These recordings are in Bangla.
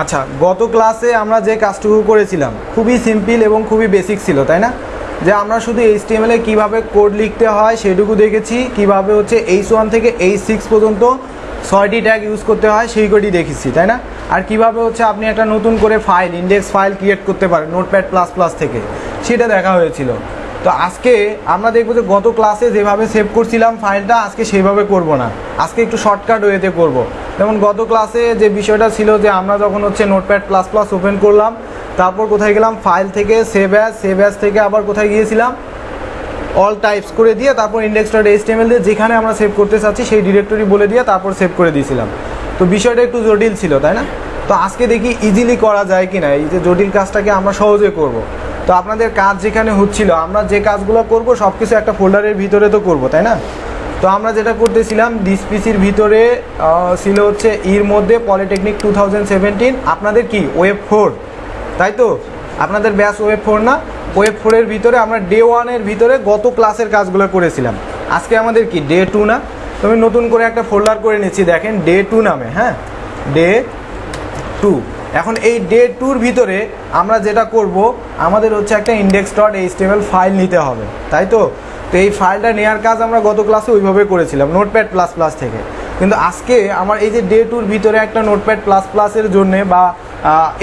আচ্ছা গত ক্লাসে আমরা যে কাজটুকু করেছিলাম, খুবই সিম্পল এবং খুবই বেসিক ছিল, তাই না? যে আমরা শুধু এইচটিএমএল এ কীভাবে কোড লিখতে হয় সেটুকু দেখেছি, কীভাবে হচ্ছে এইচ ওয়ান থেকে এইচ সিক্স পর্যন্ত ছয়টি ট্যাগ ইউজ করতে হয় সেই কোডই দেখেছি, তাই না? আর কীভাবে হচ্ছে আপনি একটা নতুন করে ফাইল ইন্ডেক্স ফাইল ক্রিয়েট করতে পারেন নোটপ্যাড প্লাস প্লাস থেকে, সেটা দেখা হয়েছিল। তো আজকে আমরা দেখব যে গত ক্লাসে যেভাবে সেভ করছিলাম ফাইলটা আজকে সেইভাবে করব না। আজকে একটু শর্টকাট ওয়েতে করব। যেমন গত ক্লাসে যে বিষয়টা ছিল যে আমরা যখন হচ্ছে নোটপ্যাড প্লাস প্লাস ওপেন করলাম, তারপর কোথায় গেলাম? ফাইল থেকে সেভ অ্যাজ সেভ অ্যাজ থেকে আবার কোথায় গিয়েছিলাম? অল টাইপস করে দিয়ে তারপর ইন্ডেক্স ডট এইচটিএমএল দিয়ে যেখানে আমরা সেভ করতে চাচ্ছি, সেই ডিরেক্টরি বলে দিয়ে তারপর সেভ করে দিয়েছিলাম। তো বিষয়টা একটু জটিল ছিল, তাই না? তো আজকে দেখি ইজিলি করা যায় কি না এই যে জটিল কাজটাকে আমরা সহজে করব। তো আপনাদের কাজ যেখানে হচ্ছিল, আমরা যে কাজগুলো করব সব কিছু একটা ফোল্ডারের ভিতরে তো করব, তাই না? তো আমরা যেটা করতেছিলাম ডিসপিসির ভিতরে ছিল হচ্ছে ইর মধ্যে পলিটেকনিক টু আপনাদের কি ওয়েব ফোর তাই তো? আপনাদের ব্যাস ওয়েব ফোর না? ওয়েব ফোরের ভিতরে আমরা ডে ওয়ানের ভিতরে গত ক্লাসের কাজগুলো করেছিলাম। আজকে আমাদের কি ডে টু না? তো আমি নতুন করে একটা ফোল্ডার করে নিচ্ছি, দেখেন ডে টু নামে হ্যাঁ? ডে টু এখন এই ডে টুর ভিতরে আমরা যেটা করব, আমাদের হচ্ছে একটা ইন্ডেক্স ডট এইচটিএমএল ফাইল নিতে হবে, তাই তো? তো এই ফাইলটা নেওয়ার কাজ আমরা গত ক্লাসে ওইভাবে করেছিলাম নোটপ্যাড প্লাস প্লাস থেকে। কিন্তু আজকে আমার এই যে ডে টুর ভিতরে একটা নোটপ্যাড প্লাস প্লাসের জন্যে বা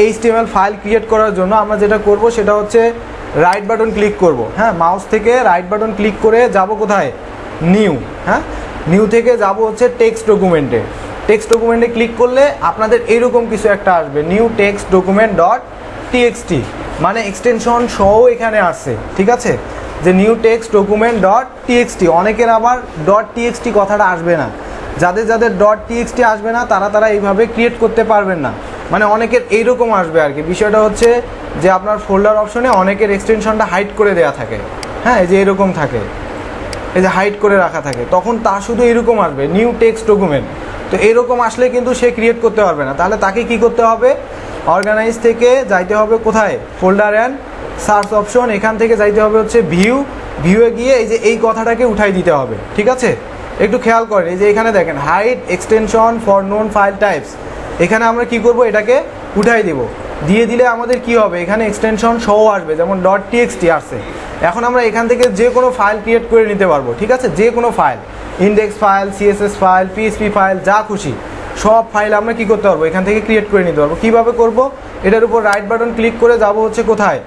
এইচটিএমএল ফাইল ক্রিয়েট করার জন্য আমরা যেটা করব, সেটা হচ্ছে রাইট বাটন ক্লিক করব। হ্যাঁ মাউস থেকে রাইট বাটন ক্লিক করে যাব কোথায়? নিউ হ্যাঁ? নিউ থেকে যাব হচ্ছে টেক্সট ডকুমেন্টে টেক্সট ডকুমেন্টে ক্লিক করলে আপনাদের এইরকম কিছু একটা আসবে new text document dot TXT মানে এক্সটেনশন সহ এখানে আসছে ঠিক আছে? যে new text document dot TXT অনেকের আবার. ডট টিএক্সটি কথাটা আসবে না। যাদের যাদের. ডট টিএক্সটি আসবে না, তারা তারা এইভাবে ক্রিয়েট করতে পারবেন না। মানে অনেকের এইরকম আসবে আর কি। বিষয়টা হচ্ছে যে আপনার ফোল্ডার অপশনে অনেকের এক্সটেনশনটা হাইড করে দেওয়া থাকে। হ্যাঁ এই যে এরকম থাকে। এই যে হাইড করে রাখা থাকে। তখন তা শুধু এরকম আসবে নিউ টেক্সট ডকুমেন্ট তো এরকম আসলে কিন্তু সে ক্রিয়েট করতে পারবে না। তাহলে তাকে কি করতে হবে? অর্গানাইজ থেকে যাইতে হবে কোথায়? ফোল্ডার অ্যান্ড সার্চ অপশন এখান থেকে যাইতে হবে হচ্ছে ভিউ ভিউয়ে গিয়ে এই যে এই কথাটাকে উঠাই দিতে হবে, ঠিক আছে? একটু খেয়াল করেন, এই যে এখানে দেখেন hide extension for known file types এখানে আমরা কি করব? এটাকে উঠাই দেব। দিয়ে দিলে আমাদের কি হবে? এখানে এক্সটেনশন সহ আসবে, যেমন. ডট টিএক্সটি আসছে। এখন আমরা এখান থেকে যে কোনো ফাইল ক্রিয়েট করে নিতে পারব, ঠিক আছে? যে কোনো file index file CSS file PSP file যা খুশি, সব ফাইল আমরা কি করতে পারব? এখান থেকে ক্রিয়েট করে নিতে পারব। কীভাবে করব? এটার উপর রাইট বাটন ক্লিক করে যাব হচ্ছে কোথায়?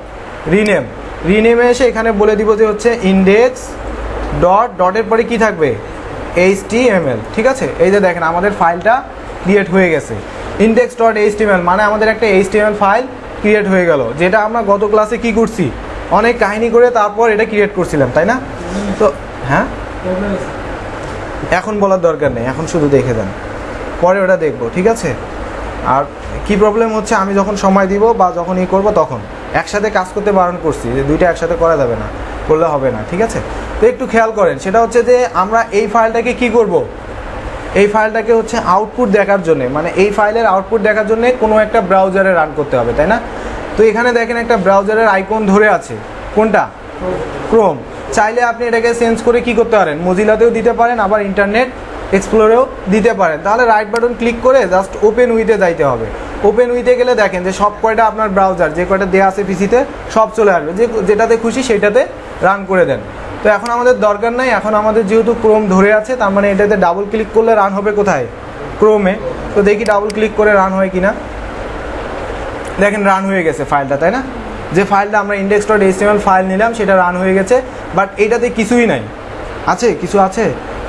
রিনেম রিনেমে এসে এখানে বলে দিব যে হচ্ছে ইন্ডেক্স ডট ডটের পরে কি থাকবে? এইচ ঠিক আছে? এই যে দেখেন, আমাদের ফাইলটা ক্রিয়েট হয়ে গেছে। ইন্ডেক্স ডট এইচ মানে আমাদের একটা এইচ ফাইল ক্রিয়েট হয়ে গেল, যেটা আমরা গত ক্লাসে কি করছি? অনেক কাহিনী করে তারপর এটা ক্রিয়েট করছিলাম, তাই না? তো হ্যাঁ? এখন বলার দরকার নেই, এখন শুধু দেখে দেন। পরে ওটা দেখব, ঠিক আছে? আর কি প্রবলেম হচ্ছে, আমি যখন সময় দিব বা যখন ই করব তখন। একসাথে কাজ করতে বারণ করছি, যে দুইটা একসাথে করা যাবে না, করলে হবে না, ঠিক আছে? তো একটু খেয়াল করেন, সেটা হচ্ছে যে আমরা এই ফাইলটাকে কি করব? এই ফাইলটাকে হচ্ছে আউটপুট দেখার জন্য মানে এই ফাইলের আউটপুট দেখার জন্য কোনো একটা ব্রাউজারে রান করতে হবে, তাই না? তো এখানে দেখেন একটা ব্রাউজারের আইকন ধরে আছে। কোনটা? ক্রোম চাইলে আপনি এটাকে চেঞ্জ করে কি করতে পারেন? মজিলাতেও দিতে পারেন, আবার ইন্টারনেট এক্সপ্লোরেও দিতে পারেন। তাহলে রাইট বাটন ক্লিক করে জাস্ট ওপেন উইতে যাইতে হবে। ওপেন উইতে গেলে দেখেন যে সব কয়টা আপনার ব্রাউজার যে কয়টা দেওয়া আছে পিসিতে সব চলে আসবে। যে যেটাতে খুশি সেটাতে রান করে দেন। তো এখন আমাদের দরকার নাই, এখন আমাদের যেহেতু ক্রোম ধরে আছে, তার মানে এটাতে ডাবল ক্লিক করলে রান হবে কোথায়? ক্রোমে তো দেখি ডাবল ক্লিক করে রান হয় কিনা। দেখেন রান হয়ে গেছে ফাইলটা তাই না? যে ফাইলটা আমরা ইন্ডেক্স ডট এইচটিএমএল ফাইল নিলাম, সেটা রান হয়ে গেছে বাট এটাতে কিছুই নাই। আছে? কিছু আছে?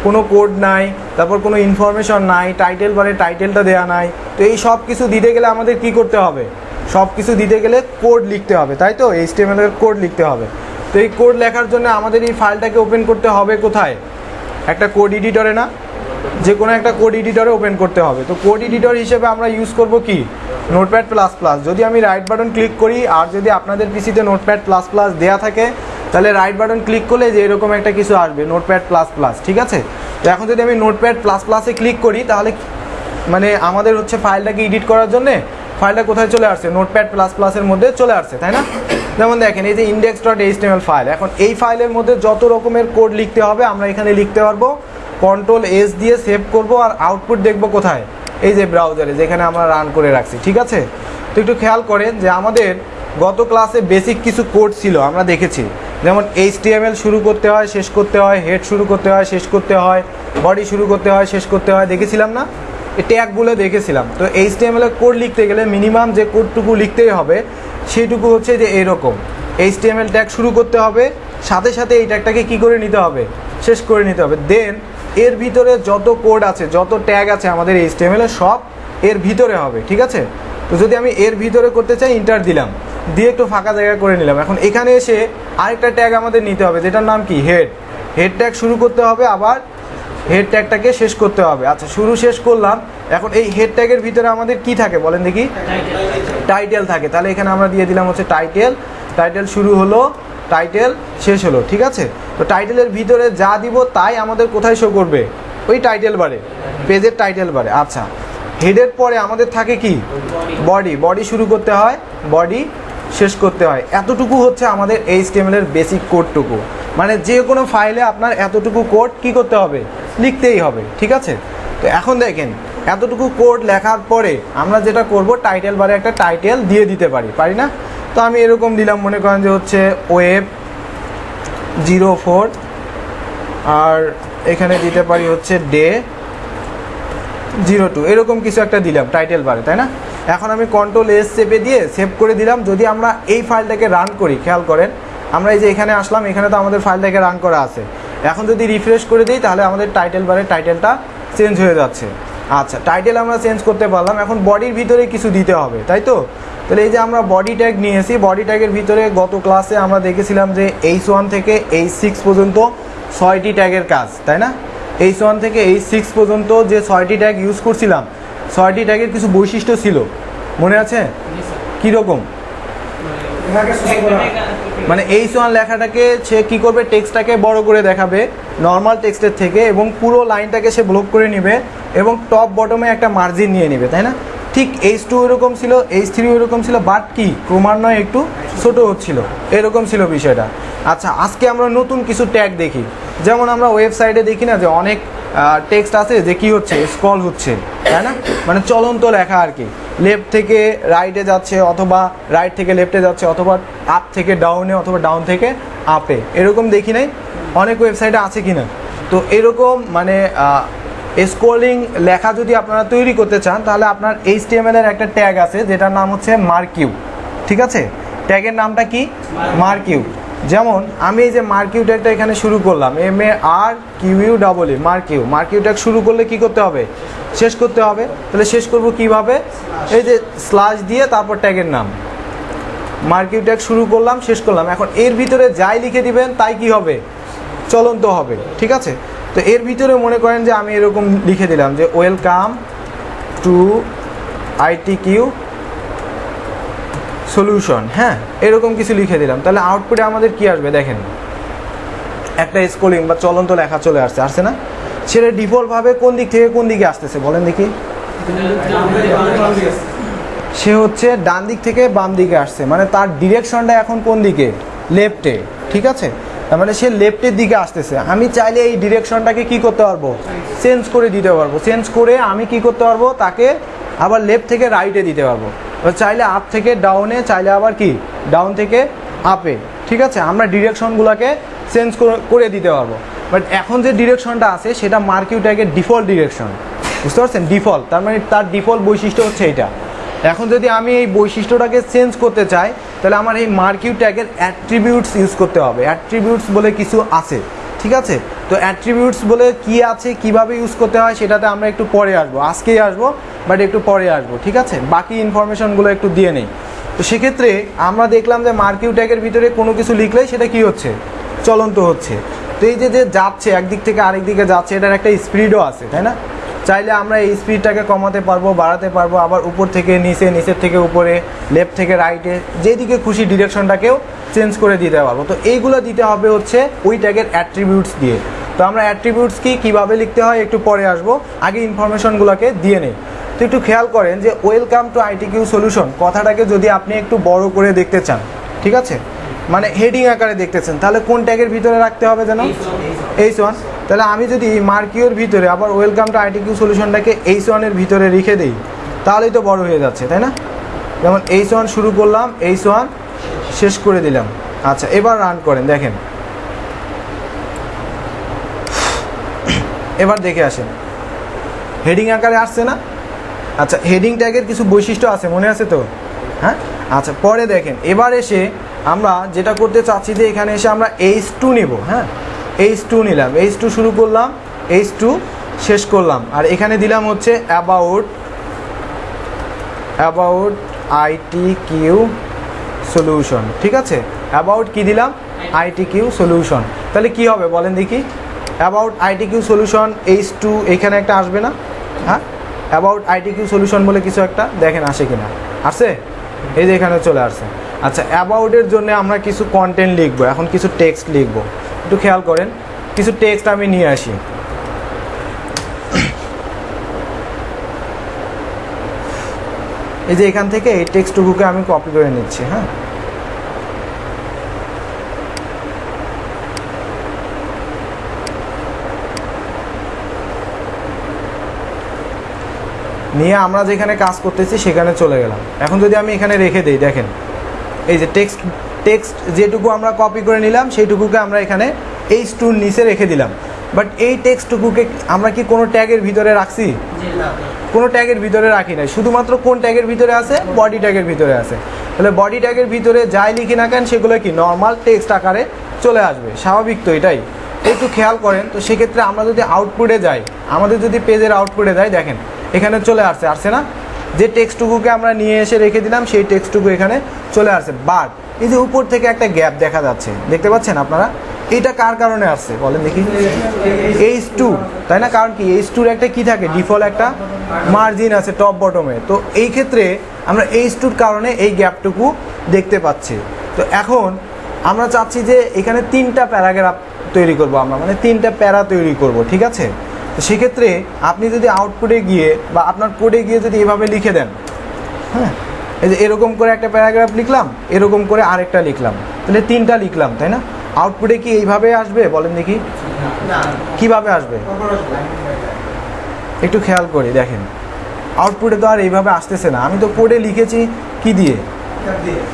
কোনো কোড নাই, তারপর কোনো ইনফরমেশন নাই টাইটেল বারে টাইটেলটা দেওয়া নাই। তো এই সব কিছু দিতে গেলে আমাদের কি করতে হবে? সব কিছু দিতে গেলে কোড লিখতে হবে, তাই তো? এইচটিএমএল এর কোড লিখতে হবে। তো এই কোড লেখার জন্য আমাদের এই ফাইলটাকে ওপেন করতে হবে কোথায়? একটা কোড এডিটরে না? যে কোনো একটা কোড এডিটরে ওপেন করতে হবে। তো কোড এডিটর হিসেবে আমরা ইউজ করব কি? নোটপ্যাড প্লাস প্লাস যদি আমি রাইট বাটন ক্লিক করি, আর যদি আপনাদের পিসিতে নোটপ্যাড প্লাস প্লাস দেওয়া থাকে, তাহলে রাইট বাটন ক্লিক করলে যে এরকম একটা কিছু আসবে নোটপ্যাড প্লাস প্লাস ঠিক আছে? তো এখন যদি আমি নোটপ্যাড প্লাস প্লাসে ক্লিক করি, তাহলে মানে আমাদের হচ্ছে ফাইলটাকে এডিট করার জন্যে ফাইলটা কোথায় চলে আসছে? নোটপ্যাড প্লাস প্লাসের মধ্যে চলে আসছে, তাই না? যেমন দেখেন, এই যে ইন্ডেক্স ডট এইচটিএমএল ফাইল এখন এই ফাইলের মধ্যে যত রকমের কোড লিখতে হবে, আমরা এখানে লিখতে পারব। কন্ট্রোল এস দিয়ে সেভ করব, আর আউটপুট দেখব কোথায়? এই যে ব্রাউজারে যেখানে আমরা রান করে রাখছি, ঠিক আছে? তো একটু খেয়াল করেন যে আমাদের গত ক্লাসে বেসিক কিছু কোড ছিল, আমরা দেখেছি। যেমন এইচটিএমএল শুরু করতে হয়, শেষ করতে হয় হেড শুরু করতে হয়, শেষ করতে হয় বডি শুরু করতে হয়, শেষ করতে হয়, দেখেছিলাম না? ট্যাগগুলো দেখেছিলাম। তো এইচটিএমএল কোড লিখতে গেলে মিনিমাম যে কোডটুকু লিখতেই হবে, সেইটুকু হচ্ছে যে এরকম। এইচটিএমএল ট্যাগ শুরু করতে হবে, সাথে সাথে এই ট্যাগটাকে কী করে নিতে হবে? শেষ করে নিতে হবে। দেন এর ভিতরে যত কোড আছে, যত ট্যাগ আছে আমাদের এইচটিএমএল সব এর ভিতরে হবে, ঠিক আছে? তো যদি আমি এর ভিতরে করতে চাই ইন্টার দিলাম। দিয়ে একটু ফাঁকা জায়গা করে নিলাম। এখন এখানে এসে আরেকটা ট্যাগ আমাদের নিতে হবে, যেটার নাম কি? হেড হেড ট্যাগ শুরু করতে হবে আবার হেড ট্যাগটাকে শেষ করতে হবে। আচ্ছা শুরু শেষ করলাম। এখন এই হেড ট্যাগের ভিতরে আমাদের কি থাকে বলেন দেখি? টাইটেল থাকে। তাহলে এখানে আমরা দিয়ে দিলাম হচ্ছে টাইটেল টাইটেল শুরু হলো টাইটেল শেষ হলো, ঠিক আছে? তো টাইটেলের ভিতরে যা দিব তাই আমাদের কোথায় শো করবে? ওই টাইটেল বারে পেজের টাইটেল বারে আচ্ছা হেডের পরে আমাদের থাকে কি? বডি বডি শুরু করতে হয় বডি শেষ করতে হয়। এতটুকু হচ্ছে আমাদের এই এর বেসিক কোডটুকু মানে যে কোনো ফাইলে আপনার এতটুকু কোড কি করতে হবে? লিখতেই হবে, ঠিক আছে? তো এখন দেখেন, এতটুকু কোড লেখার পরে আমরা যেটা করব টাইটেল বারে একটা টাইটেল দিয়ে দিতে পারি পারি না? তো আমি এরকম দিলাম, মনে করেন যে হচ্ছে ওয়েব জিরো ফোর আর এখানে দিতে পারি হচ্ছে ডে জিরো টু এরকম কিছু একটা দিলাম টাইটেল বারে তাই না? এখন আমি কন্ট্রোল এস চেপে দিয়ে সেভ করে দিলাম, যদি আমরা এই ফাইলটাকে রান করি, খেয়াল করেন, আমরা এই যে এখানে আসলাম, এখানে তো আমাদের ফাইলটাকে রান করা আছে। এখন যদি রিফ্রেশ করে দিই তাহলে আমাদের টাইটেল বারে টাইটেলটা চেঞ্জ হয়ে যাচ্ছে। আচ্ছা টাইটেল আমরা চেঞ্জ করতে পারলাম। এখন বডির ভিতরে কিছু দিতে হবে তাই তো? তাহলে এই যে আমরা বডি ট্যাগ নিয়েছি বডি ট্যাগের ভিতরে গত ক্লাসে আমরা দেখেছিলাম যে এইচ ওয়ান থেকে এইচ সিক্স পর্যন্ত ছয়টি ট্যাগের কাজ তাই না? এইচ ওয়ান থেকে এইচ সিক্স পর্যন্ত যে ছয়টি ট্যাগ ইউজ করছিলাম ছয়টি ট্যাগের কিছু বৈশিষ্ট্য ছিল মনে আছে? কীরকম? মানে এইচ ওয়ান লেখাটাকে সে কী করবে, টেক্সটটাকে বড় করে দেখাবে নর্মাল টেক্সটের থেকে, এবং পুরো লাইনটাকে সে ব্লক করে নেবে, এবং টপ বটমে একটা মার্জিন নিয়ে নেবে, তাই না? ঠিক এইচ টু এরকম ছিল এইচ থ্রি এরকম ছিল বাট কি, ক্রমান্বয়ে একটু ছোট হচ্ছিল, এরকম ছিল বিষয়টা। আচ্ছা আজকে আমরা নতুন কিছু ট্যাগ দেখি। যেমন আমরা ওয়েবসাইটে দেখি না যে অনেক টেক্সট আছে যে কি হচ্ছে স্ক্রল হচ্ছে, তাই না? মানে চলন্ত লেখা আর কি। লেফট থেকে রাইটে যাচ্ছে অথবা রাইট থেকে লেফটে যাচ্ছে অথবা আপ থেকে ডাউনে অথবা ডাউন থেকে আপে এরকম দেখি নাই। অনেক ওয়েবসাইটে আছে কি না তো এরকম মানে স্ক্রলিং লেখা যদি আপনারা তৈরি করতে চান, তাহলে আপনার এইচ এর একটা ট্যাগ আছে, যেটার নাম হচ্ছে মার্কিউ ঠিক আছে? ট্যাগের নামটা কি? মার্কিউ যেমন, আমি এই যে মার্কিউ ট্যাগটা এখানে শুরু করলাম M A R Q U double E marquee marquee tag শুরু করলে কি করতে হবে? শেষ করতে হবে। তাহলে শেষ করব কীভাবে? এই যে স্লাশ দিয়ে তারপর ট্যাগের নাম। মার্কিউ ট্যাগ শুরু করলাম, শেষ করলাম। এখন এর ভিতরে যাই লিখে দিবেন, তাই কি হবে? চলন্ত হবে, ঠিক আছে? তো এর ভিতরে মনে করেন যে আমি এরকম লিখে দিলাম যে welcome to IT Q solution হ্যাঁ এরকম কিছু লিখে দিলাম। তাহলে আউটপুটে আমাদের কি আসবে দেখেন। একটা স্কোলিং বা চলন্ত লেখা চলে আসছে আসছে না? সেটা ডিফল্টভাবে কোন দিক থেকে কোন দিকে আসতেছে বলেন দেখি। সে হচ্ছে ডান দিক থেকে বাম দিকে আসছে মানে তার ডিরেকশনটা এখন কোন দিকে? লেফটে ঠিক আছে? তার মানে সে লেফটের দিকে আসতেছে। আমি চাইলে এই ডিরেকশনটাকে কি করতে পারব? চেঞ্জ করে দিতে পারব। চেঞ্জ করে আমি কি করতে পারব? তাকে আবার লেফট থেকে রাইটে দিতে পারব। চাইলে আপ থেকে ডাউনে চাইলে আবার কি? ডাউন থেকে আপে ঠিক আছে? আমরা ডিরেকশনগুলোকে চেঞ্জ করে দিতে পারব। বাট এখন যে ডিরেকশনটা আছে, সেটা মার্কিউ ট্যাগের ডিফল্ট ডিরেকশন বুঝতে পারছেন? ডিফল্ট তার মানে তার ডিফল্ট বৈশিষ্ট্য হচ্ছে এটা। এখন যদি আমি এই বৈশিষ্ট্যটাকে চেঞ্জ করতে চাই, তাহলে আমার এই মার্কিউ ট্যাগের অ্যাট্রিবিউটস ইউজ করতে হবে। অ্যাট্রিবিউটস বলে কিছু আছে। ঠিক আছে? তো অ্যাট্রিবিউটস বলে কি আছে, কীভাবে ইউজ করতে হয় সেটাতে আমরা একটু পরে আসব। আজকেই আসব বাট একটু পরে আসব, ঠিক আছে? বাকি ইনফরমেশনগুলো একটু দিয়ে নেই। তো সেক্ষেত্রে আমরা দেখলাম যে মার্কিউ ট্যাগের ভিতরে কোনো কিছু লিখলে সেটা কি হচ্ছে? চলন্ত হচ্ছে। তো এই যে যে যাচ্ছে, একদিক থেকে আরেক দিকে যাচ্ছে, এটার একটা স্পিডও আছে, তাই না? চাইলে আমরা এই স্পিডটাকে কমাতে পারব বাড়াতে পারব আবার উপর থেকে নিচে নিচের থেকে উপরে লেফট থেকে রাইটে যেদিকে খুশি ডিরেকশনটাকেও চেঞ্জ করে দিতে পারব। তো এইগুলো দিতে হবে হচ্ছে ওই ট্যাগের অ্যাট্রিবিউটস দিয়ে। তো আমরা অ্যাট্রিবিউটস কি কীভাবে লিখতে হয় একটু পরে আসব। আগে ইনফরমেশনগুলোকে দিয়ে নেই। তো একটু খেয়াল করেন যে welcome to IT Q solution কথাটাকে যদি আপনি একটু বড় করে দেখতে চান ঠিক আছে? মানে হেডিং আকারে দেখতেছেন তাহলে কোন ট্যাগের ভিতরে রাখতে হবে যেন? এইচ ওয়ান তাহলে আমি যদি মার্কিওর ভিতরে আবার ওয়েলকাম টু আইটিকিউ সলিউশনটাকে এইচ ওয়ানের ভিতরে রেখে দিই, তাহলেই তো বড় হয়ে যাচ্ছে, তাই না? যেমন এইচ ওয়ান শুরু করলাম এইচ ওয়ান শেষ করে দিলাম। আচ্ছা এবার রান করেন, দেখেন। এবার দেখে আসেন। হেডিং আকারে আসছে না? আচ্ছা হেডিং ট্যাগের কিছু বৈশিষ্ট্য আছে, মনে আছে তো? হ্যাঁ? আচ্ছা পরে দেখেন। এবার এসে আমরা যেটা করতে চাচ্ছি যে এখানে এসে আমরা এইচ টু নেব হ্যাঁ? এইচ টু নিলাম। এইচ টু শুরু করলাম এইচ টু শেষ করলাম। আর এখানে দিলাম হচ্ছে about about IT Q solution ঠিক আছে? অ্যাবাউট কি দিলাম? আইটি কিউ সলিউশন তাহলে কি হবে বলেন দেখি? About IT Q solution H two এখানে একটা আসবে না? হ্যাঁ? অ্যাবাউট আইটি কিউ সলিউশন বলে কিছু একটা দেখেন আসে কিনা। আসছে এই যে এখানে চলে আসছে। আচ্ছা অ্যাবাউটের জন্য আমরা কিছু কন্টেন্ট লিখব। এখন কিছু টেক্সট লিখব। একটু খেয়াল করেন, কিছু টেক্সট আমি নিয়ে আসি। এই যে এখান থেকে এই টেক্সটটুকুকে আমি কপি করে নিচ্ছি হ্যাঁ? নিয়ে আমরা যেখানে কাজ করতেছি সেখানে চলে গেলাম। এখন যদি আমি এখানে রেখে দিই, দেখেন, এই যে টেক্সট টেক্সট যেটুকু আমরা কপি করে নিলাম সেইটুকুকে আমরা এখানে এই স্টুর নিচে রেখে দিলাম। বাট এই টেক্সটটুকুকে আমরা কি কোনো ট্যাগের ভিতরে রাখছি? কোনো ট্যাগের ভিতরে রাখি নাই। শুধুমাত্র কোন ট্যাগের ভিতরে আছে? বডি ট্যাগের ভিতরে আছে। তাহলে বডি ট্যাগের ভিতরে যাই লিখি না কেন সেগুলো কি নর্মাল টেক্সট আকারে চলে আসবে। স্বাভাবিক তো এটাই। একটু খেয়াল করেন তো সেক্ষেত্রে আমরা যদি আউটপুটে যাই আমাদের যদি পেজের আউটপুটে যাই দেখেন এখানে চলে আসছে। আসছে না? যে টেক্সটুকুকে আমরা নিয়ে এসে রেখে দিলাম, সেই টেক্সটুকু এখানে চলে আসছে। বাট এই যে উপর থেকে একটা গ্যাপ দেখা যাচ্ছে, দেখতে পাচ্ছেন আপনারা? এটা কার কারণে আসছে? বলেন দেখি। এইচ টু তাই না? কারণ কি এইচ টুর একটা কি থাকে? ডিফল্ট একটা মার্জিন আছে টপ বটমে তো এই ক্ষেত্রে আমরা এইচ টুর কারণে এই গ্যাপটুকু দেখতে পাচ্ছি। তো এখন আমরা চাচ্ছি যে এখানে তিনটা প্যারাগ্রাফ তৈরি করব আমরা মানে তিনটা প্যারা তৈরি করব, ঠিক আছে? সেক্ষেত্রে আপনি যদি আউটপুটে গিয়ে বা আপনার কোডে গিয়ে যদি এভাবে লিখে দেন হ্যাঁ? এই যে এরকম করে একটা প্যারাগ্রাফ লিখলাম এরকম করে আরেকটা লিখলাম তাহলে তিনটা লিখলাম তাই না? আউটপুটে কি এইভাবে আসবে? বলেন দেখি। কীভাবে আসবে? একটু খেয়াল করি দেখেন। আউটপুটে তো আর এইভাবে আসতেছে না। আমি তো কোডে লিখেছি কি দিয়ে?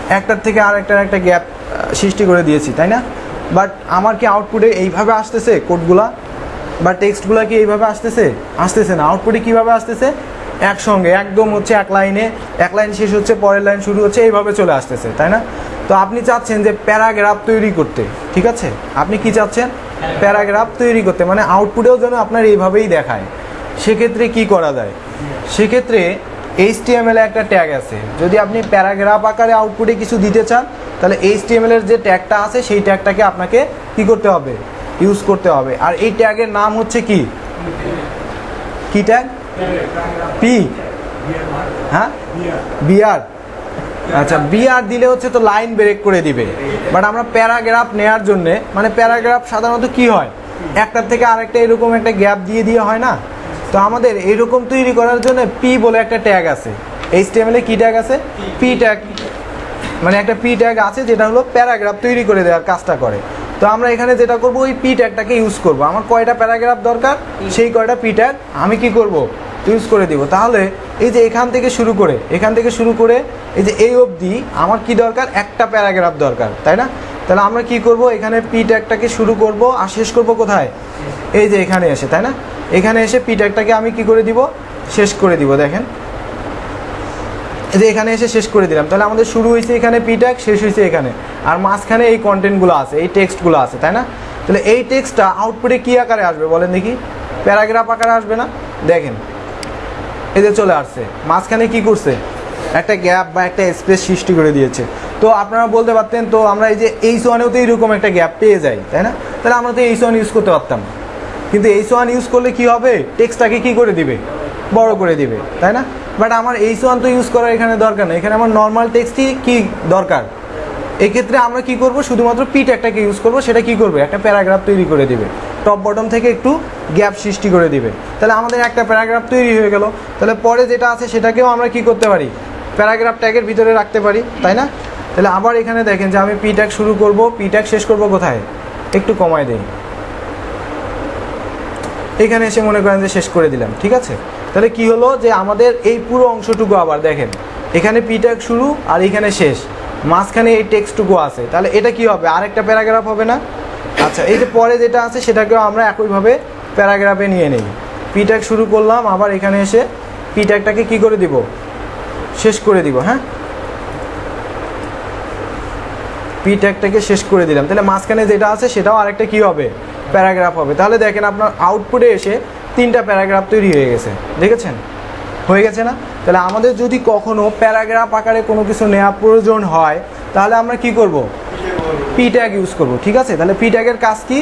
একটার থেকে আর একটার একটা গ্যাপ সৃষ্টি করে দিয়েছি তাই না? বাট আমার কি আউটপুটে এইভাবে আসতেছে কোডগুলা বা টেক্সটগুলো কি এইভাবে আসতেছে? আসতেছে না। আউটপুটে কীভাবে আসতেছে? একসঙ্গে, একদম হচ্ছে এক লাইনে। এক লাইন শেষ হচ্ছে, পরের লাইন শুরু হচ্ছে, এইভাবে চলে আসতেছে, তাই না? তো আপনি চাচ্ছেন যে প্যারাগ্রাফ তৈরি করতে, ঠিক আছে? আপনি কি চাচ্ছেন? প্যারাগ্রাফ তৈরি করতে মানে আউটপুটেও যেন আপনার এইভাবেই দেখায়। সেক্ষেত্রে কি করা যায়? সেক্ষেত্রে এইচটিএমএল একটা ট্যাগ আছে। যদি আপনি প্যারাগ্রাফ আকারে আউটপুটে কিছু দিতে চান, তাহলে এইচটিএমএল এর যে ট্যাগটা আছে, সেই ট্যাগটাকে আপনাকে কি করতে হবে? ইউজ করতে হবে। আর এই ট্যাগের নাম হচ্ছে কি? কি ট্যাগ? পি। হ্যাঁ? বিআর। আচ্ছা বিআর দিলে হচ্ছে তো লাইন ব্রেক করে দিবে। বাট আমরা প্যারাগ্রাফ নেয়ার জন্য মানে প্যারাগ্রাফ সাধারণত কি হয়? একটার থেকে আরেকটা এরকম একটা গ্যাপ দিয়ে দিয়ে হয় না? তো আমাদের এরকম তৈরি করার জন্য পি বলে একটা ট্যাগ আছে। এইচ টেমেলে কি ট্যাগ আছে? P tag. মানে একটা পি ট্যাগ আছে যেটা হলো প্যারাগ্রাফ তৈরি করে দেওয়ার কাজটা করে। তো আমরা এখানে যেটা করব ওই পি ট্যাগটাকে ইউজ করব। আমার কয়টা প্যারাগ্রাফ দরকার? সেই কয়টা পি ট্যাগ আমি কি করব? ইউজ করে দিব। তাহলে এই যে এখান থেকে শুরু করে এখান থেকে শুরু করে এই যে এই অবধি আমার কি দরকার? একটা প্যারাগ্রাফ দরকার তাই না? তাহলে আমরা কি করব? এখানে পি ট্যাগটাকে শুরু করব আর শেষ করব কোথায়? এই যে এখানে এসে তাই না? এখানে এসে পি ট্যাগটাকে আমি কি করে দিব? শেষ করে দিব দেখেন। যে এখানে এসে শেষ করে দিলাম। তাহলে আমাদের শুরু হয়েছে এখানে পি ট্যাগ শেষ হয়েছে এখানে। আর মাঝখানে এই কন্টেন্টগুলো আছে, এই টেক্সটগুলো আছে, তাই না? তাহলে এই টেক্সটটা আউটপুটে কী আকারে আসবে বলেন দেখি? প্যারাগ্রাফ আকারে আসবে না? দেখেন। যে চলে আসছে। মাঝখানে কি করছে? একটা গ্যাপ বা একটা স্পেস সৃষ্টি করে দিয়েছে। তো আপনারা বলতে পারতেন, তো আমরা এই যে এইচ ওয়ানেও তো এইরকম একটা গ্যাপ পেয়ে যাই, তাই না? তাহলে আমরা তো এইচ ওয়ান ইউজ করতে পারতাম। কিন্তু এইচ ওয়ান ইউজ করলে কি হবে? টেক্সটটাকে কি করে দিবে? বড় করে দিবে, তাই না? বাট আমার এইচ ওয়ান তো ইউজ করার এখানে দরকার নেই। এখানে আমার নর্মাল টেক্সটই কি দরকার? এক্ষেত্রে আমরা কি করব? শুধুমাত্র পিট একটাকে ইউজ করব, সেটা কি করবে? একটা প্যারাগ্রাফ তৈরি করে দিবে। টপ বটম থেকে একটু গ্যাপ সৃষ্টি করে দিবে। তাহলে আমাদের একটা প্যারাগ্রাফ তৈরি হয়ে গেল। তাহলে পরে যেটা আছে সেটাকেও আমরা কি করতে পারি? প্যারাগ্রাফ ট্যাগের ভিতরে রাখতে পারি, তাই না? তাহলে আবার এখানে দেখেন যে আমি পি ট্যাগ শুরু করব পি ট্যাগ শেষ করব কোথায়? একটু কমায় দেই। এখানে এসে মনে করেন যে শেষ করে দিলাম, ঠিক আছে? তাহলে কি হলো যে আমাদের এই পুরো অংশটুকু আবার দেখেন। এখানে পি ট্যাগ শুরু আর এখানে শেষ। মাঝখানে এই টেক্সটুকু আছে। তাহলে এটা কি হবে? আরেকটা প্যারাগ্রাফ হবে না? আচ্ছা এই যে পরে যেটা আছে সেটাকেও আমরা একইভাবে প্যারাগ্রাফে নিয়ে নিই। পি ট্যাগ শুরু করলাম, আবার এখানে এসে পি ট্যাগটাকে কি করে দিব? শেষ করে দিব হ্যাঁ? পি ট্যাগটাকে শেষ করে দিলাম। তাহলে মাঝখানে যেটা আছে সেটাও আরেকটা কি হবে? প্যারাগ্রাফ হবে। তাহলে দেখেন আপনার আউটপুটে এসে তিনটা প্যারাগ্রাফ তৈরি হয়ে গেছে। দেখেছেন? হয়ে গেছে না? তাহলে আমাদের যদি কখনো প্যারাগ্রাফ আকারে কোনো কিছু নেওয়া প্রয়োজন হয়, তাহলে আমরা কি করব? পি ট্যাগ ইউজ করব, ঠিক আছে? তাহলে পি ট্যাগের কাজ কি?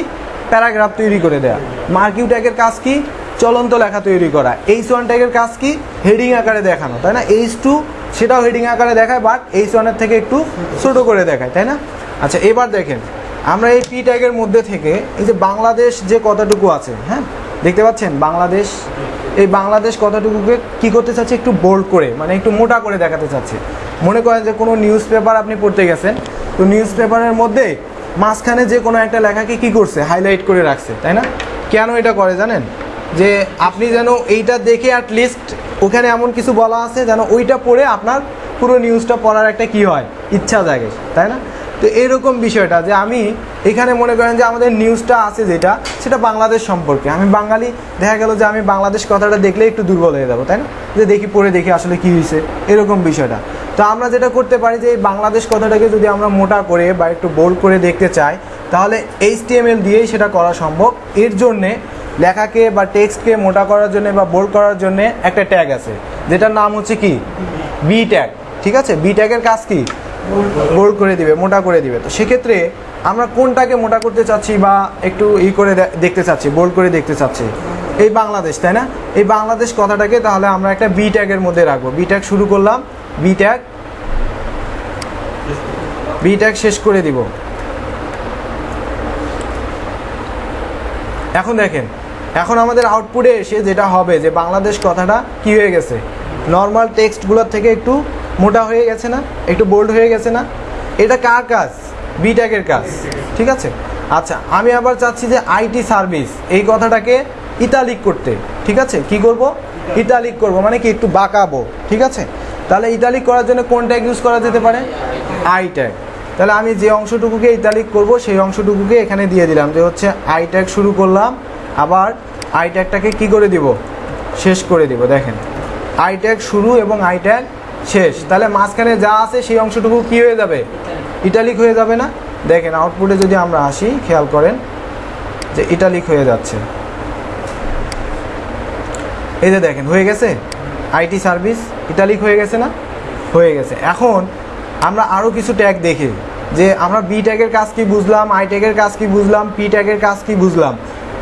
প্যারাগ্রাফ তৈরি করে দেয়া। মার্কিউ ট্যাগের কাজ কি? চলন্ত লেখা তৈরি করা। এইচ ওয়ান ট্যাগের কাজ কি? হেডিং আকারে দেখানো, তাই না? এইচ টু সেটাও হেডিং আকারে দেখায় বাট এইচ ওয়ানের থেকে একটু ছোট করে দেখায়, তাই না? আচ্ছা এবার দেখেন। আমরা এই পি ট্যাগের মধ্যে থেকে এই যে বাংলাদেশ যে কতটুকু আছে হ্যাঁ? দেখতে পাচ্ছেন? বাংলাদেশ, এই বাংলাদেশ কথাটুকুকে কি করতে চাচ্ছে একটু বোল্ড করে মানে একটু মোটা করে দেখাতে চাচ্ছে। মনে করেন যে কোনো নিউজ পেপার আপনি পড়তে গেছেন, তো নিউজ পেপারের মধ্যে মাঝখানে যে কোনো একটা লেখাকে কি করছে? হাইলাইট করে রাখছে, তাই না? কেন এটা করে জানেন? যে আপনি যেন এইটা দেখে অ্যাট লিস্ট ওখানে এমন কিছু বলা আছে যেন ওইটা পড়ে আপনার পুরো নিউজটা পড়ার একটা কি হয়? ইচ্ছা জাগে, তাই না? তো এরকম বিষয়টা যে আমি এখানে মনে করেন যে আমাদের নিউজটা আছে যেটা সেটা বাংলাদেশ সম্পর্কে। আমি বাঙালি দেখা গেল যে আমি বাংলাদেশ কথাটা দেখলে একটু দুর্বল হয়ে যাব তাই না? যে দেখি পড়ে দেখি আসলে কি হয়েছে এরকম বিষয়টা। তো আমরা যেটা করতে পারি যে এই বাংলাদেশ কথাটাকে যদি আমরা মোটা করে বা একটু বোল্ড করে দেখতে চাই তাহলে এইচ এইচটিএমএল দিয়েই সেটা করা সম্ভব। এর জন্যে লেখাকে বা টেক্সটকে মোটা করার জন্য বা বোল্ড করার জন্য একটা ট্যাগ আছে যেটার নাম হচ্ছে কি? বি ট্যাগ ঠিক আছে? বি ট্যাগের কাজ কি? বোল্ড করে দিবে, মোটা করে দিবে। তো সেক্ষেত্রে আমরা কোনটাকে মোটা করতে চাচ্ছি বা একটু ই করে দেখতে চাচ্ছি বোল্ড করে দেখতে চাচ্ছি? এই বাংলাদেশ, তাই না? এই বাংলাদেশ কথাটাকে তাহলে আমরা একটা বি ট্যাগের মধ্যে রাখব। বি ট্যাগ শুরু করলাম বি ট্যাগ বি ট্যাগ শেষ করে দিব। এখন দেখেন, এখন আমাদের আউটপুটে এসে যেটা হবে যে বাংলাদেশ কথাটা কি হয়ে গেছে? নর্মাল টেক্সটগুলোর থেকে একটু মোটা হয়ে গেছে না? একটু বোল্ড হয়ে গেছে না? এটা কার কাজ? বি ট্যাগের কাজ। ঠিক আছে? আচ্ছা আমি আবার চাচ্ছি যে আইটি সার্ভিস এই কথাটাকে ইতালিক করতে। ঠিক আছে? কি করব? ইতালিক করব মানে কি একটু বাঁকাবো। ঠিক আছে? তাহলে ইতালিক করার জন্য কোন ট্যাগ ইউজ করা যেতে পারে? আই ট্যাগ তাহলে আমি যে অংশটুকুকে ইতালিক করব, সেই অংশটুকুকে এখানে দিয়ে দিলাম যে হচ্ছে আই ট্যাগ শুরু করলাম। আবার আই ট্যাগটাকে কি করে দিব? শেষ করে দিব, দেখেন। আই ট্যাগ শুরু এবং আই ট্যাগ শেষ। তাহলে মাঝখানে যা আছে সেই অংশটুকু কি হয়ে যাবে? ইটালিক হয়ে যাবে না? দেখেন আউটপুটে যদি আমরা আসি, খেয়াল করেন যে ইটালিক হয়ে যাচ্ছে। এই যে দেখেন, হয়ে গেছে? আইটি সার্ভিস ইটালিক হয়ে গেছে না? হয়ে গেছে। এখন আমরা আরও কিছু ট্যাগ দেখি, যে আমরা বি ট্যাগের কাজ কি বুঝলাম আই ট্যাগের কাজ কি বুঝলাম পি ট্যাগের কাজ কি বুঝলাম?